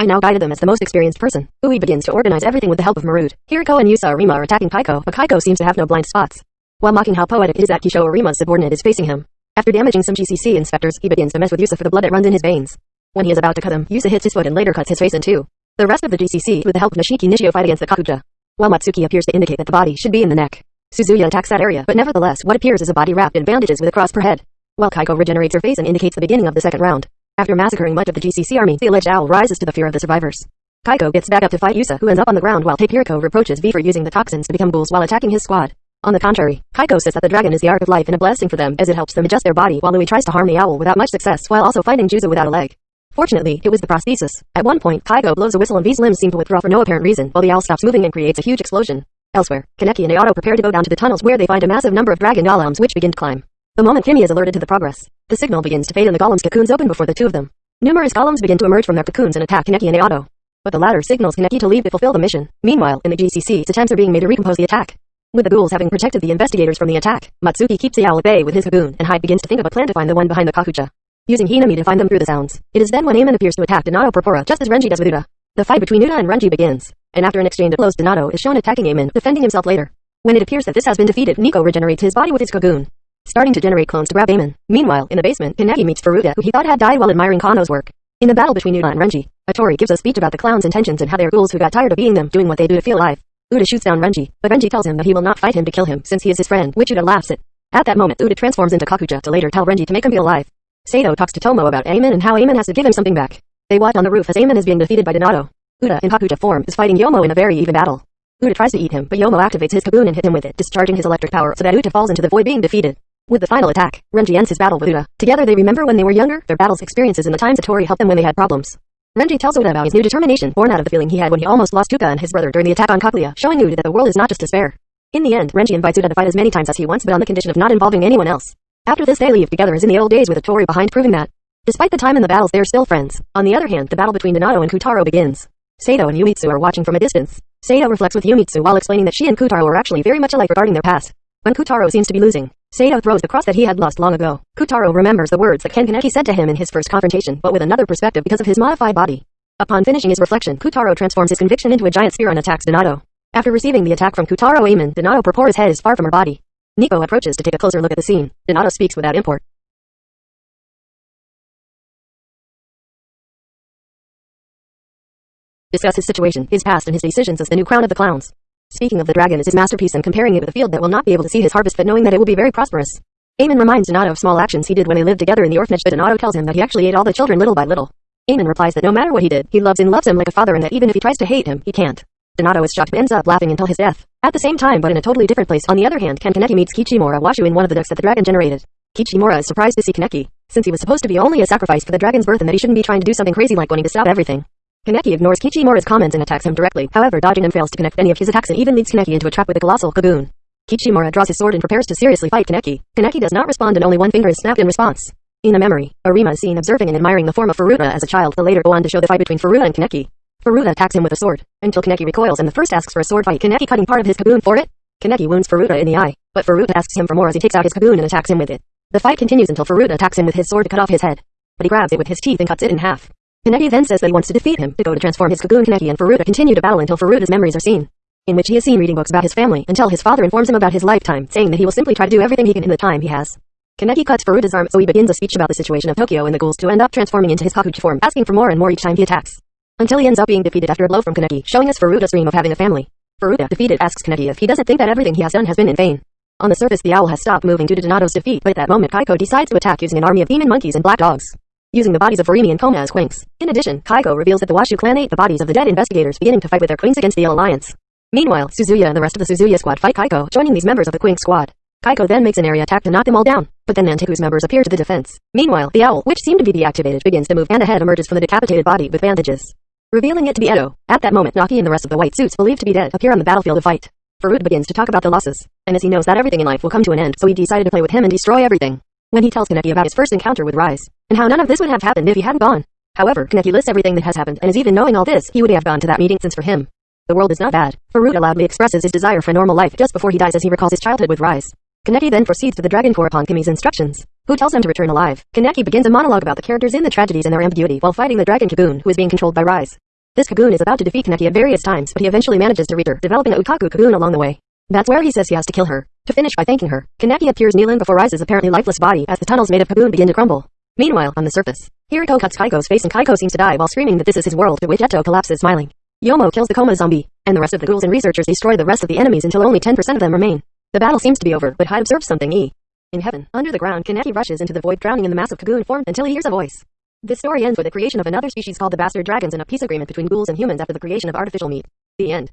I now guided them as the most experienced person. Ui begins to organize everything with the help of Marude. Hirako and Yusa Arima are attacking Kaiko, but Kaiko seems to have no blind spots. While mocking how poetic it is that Kisho Arima's subordinate is facing him. After damaging some GCC inspectors, he begins to mess with Yusa for the blood that runs in his veins. When he is about to cut him, Yusa hits his foot and later cuts his face in two. The rest of the GCC, with the help of Nishiki Nishio fight against the Kakuja. While Matsuki appears to indicate that the body should be in the neck. Suzuya attacks that area, but nevertheless what appears is a body wrapped in bandages with a cross per head. While Kaiko regenerates her face and indicates the beginning of the second round. After massacring much of the GCC army, the alleged owl rises to the fear of the survivors. Kaiko gets back up to fight Yusa who ends up on the ground while Hirako reproaches V for using the toxins to become ghouls while attacking his squad. On the contrary, Kaiko says that the dragon is the ark of life and a blessing for them as it helps them adjust their body while Louis tries to harm the owl without much success while also finding Juzo without a leg. Fortunately, it was the prosthesis. At one point, Kaiko blows a whistle and V's limbs seem to withdraw for no apparent reason while the owl stops moving and creates a huge explosion. Elsewhere, Kaneki and Ayato prepare to go down to the tunnels where they find a massive number of dragon golems which begin to climb. The moment Kimi is alerted to the progress, the signal begins to fade and the golems' cocoons open before the two of them. Numerous golems begin to emerge from their cocoons and attack Kaneki and Ayato. But the latter signals Kaneki to leave to fulfill the mission. Meanwhile, in the GCC, attempts are being made to recompose the attack. With the ghouls having protected the investigators from the attack, Matsuki keeps the owl at bay with his cocoon, and Hyde begins to think of a plan to find the one behind the Kakuja. Using Hinami to find them through the sounds. It is then when Amon appears to attack Donato Porpora just as Renji does with Uta. The fight between Uta and Renji begins, and after an exchange of blows Donato is shown attacking Amon, defending himself later. When it appears that this has been defeated, Nico regenerates his body with his cocoon, starting to generate clones to grab Amon. Meanwhile, in the basement, Kaneki meets Furuta, who he thought had died while admiring Kano's work. In the battle between Uta and Renji, Atori gives a speech about the clown's intentions and how they are ghouls who got tired of being them, doing what they do to feel alive. Uta shoots down Renji, but Renji tells him that he will not fight him to kill him since he is his friend, which Uta laughs at. At that moment, Uta transforms into Kakuja to later tell Renji to make him feel alive. Sato talks to Tomo about Amon and how Amon has to give him something back. They watch on the roof as Amon is being defeated by Donato. Uta in Kakuja form is fighting Yomo in a very even battle. Uta tries to eat him, but Yomo activates his cocoon and hits him with it, discharging his electric power so that Uta falls into the void being defeated. With the final attack, Renji ends his battle with Uta. Together they remember when they were younger, their battles experiences and the times Tori helped them when they had problems. Renji tells Uta about his new determination, born out of the feeling he had when he almost lost Tuka and his brother during the attack on Kaguya, showing Uta that the world is not just despair. In the end, Renji invites Uta to fight as many times as he wants but on the condition of not involving anyone else. After this they leave together as in the old days with a Tori behind proving that. Despite the time in the battles they are still friends. On the other hand, the battle between Donato and Kotaro begins. Sato and Yumitsu are watching from a distance. Sato reflects with Yumitsu while explaining that she and Kotaro are actually very much alike regarding their past. When Kotaro seems to be losing, Sato throws the cross that he had lost long ago. Kotaro remembers the words that Ken Kaneki said to him in his first confrontation, but with another perspective because of his modified body. Upon finishing his reflection, Kotaro transforms his conviction into a giant spear and attacks Donato. After receiving the attack from Kotaro Amon, Donato Porpora's head is far from her body. Nico approaches to take a closer look at the scene. Donato speaks without import. Discuss his situation, his past and his decisions as the new crown of the clowns. Speaking of the dragon as his masterpiece and comparing it with a field that will not be able to see his harvest but knowing that it will be very prosperous. Amon reminds Donato of small actions he did when they lived together in the orphanage but Donato tells him that he actually ate all the children little by little. Amon replies that no matter what he did, he loves and loves him like a father and that even if he tries to hate him, he can't. Donato is shocked but ends up laughing until his death. At the same time but in a totally different place on the other hand Ken Kaneki meets Kichimura Washu in one of the decks that the dragon generated. Kichimura is surprised to see Kaneki, since he was supposed to be only a sacrifice for the dragon's birth and that he shouldn't be trying to do something crazy like wanting to stop everything. Kaneki ignores Kichimura's comments and attacks him directly, however dodging him fails to connect any of his attacks and even leads Kaneki into a trap with a colossal Kagune. Kichimura draws his sword and prepares to seriously fight Kaneki. Kaneki does not respond and only one finger is snapped in response. In a memory, Arima is seen observing and admiring the form of Furuta as a child. The later go on to show the fight between Furuta and Kaneki. Furuta attacks him with a sword, until Kaneki recoils and the first asks for a sword fight. Kaneki cutting part of his Kagune for it? Kaneki wounds Furuta in the eye, but Furuta asks him for more as he takes out his Kagune and attacks him with it. The fight continues until Furuta attacks him with his sword to cut off his head. But he grabs it with his teeth and cuts it in half. Kaneki then says that he wants to defeat him, to go to transform his Kagune Kaneki and Furuta continue to battle until Furuta's memories are seen. In which he is seen reading books about his family, until his father informs him about his lifetime, saying that he will simply try to do everything he can in the time he has. Kaneki cuts Furuta's arm so he begins a speech about the situation of Tokyo and the ghouls to end up transforming into his Kakuja form, asking for more and more each time he attacks. Until he ends up being defeated after a blow from Kaneki, showing us Furuta's dream of having a family. Furuta, defeated, asks Kaneki if he doesn't think that everything he has done has been in vain. On the surface the owl has stopped moving due to Donato's defeat, but at that moment Kaiko decides to attack using an army of demon monkeys and black dogs using the bodies of Furimi and Koma as quinks. In addition, Kaiko reveals that the Washu clan ate the bodies of the dead investigators beginning to fight with their queens against the Alliance. Meanwhile, Suzuya and the rest of the Suzuya squad fight Kaiko, joining these members of the Quinx squad. Kaiko then makes an area attack to knock them all down, but then Anteiku's members appear to the defense. Meanwhile, the owl, which seemed to be deactivated, begins to move and a head emerges from the decapitated body with bandages. Revealing it to be Eto. At that moment, Naki and the rest of the white suits believed to be dead appear on the battlefield of fight. Farouk begins to talk about the losses, and as he knows that everything in life will come to an end, so he decided to play with him and destroy everything. When he tells Kaneki about his first encounter with Rize, and how none of this would have happened if he hadn't gone. However, Kaneki lists everything that has happened, and is even knowing all this, he would have gone to that meeting since for him, the world is not bad. Furuta loudly expresses his desire for normal life just before he dies as he recalls his childhood with Rize. Kaneki then proceeds to the Dragon Corps upon Kimi's instructions, who tells him to return alive. Kaneki begins a monologue about the characters in the tragedies and their ambiguity while fighting the Dragon Kagune, who is being controlled by Rize. This Kagune is about to defeat Kaneki at various times, but he eventually manages to reach her, developing a Ukaku Kagune along the way. That's where he says he has to kill her. To finish by thanking her, Kaneki appears kneeling before Rize's apparently lifeless body as the tunnels made of Kagune begin to crumble. Meanwhile, on the surface, Hirako cuts Kaiko's face and Kaiko seems to die while screaming that this is his world, to which Eto collapses smiling. Yomo kills the coma zombie, and the rest of the ghouls and researchers destroy the rest of the enemies until only 10% of them remain. The battle seems to be over, but Hyde observes something e. In heaven, under the ground, Kaneki rushes into the void drowning in the massive Kagune formed until he hears a voice. This story ends with the creation of another species called the Bastard Dragons and a peace agreement between ghouls and humans after the creation of artificial meat. The end.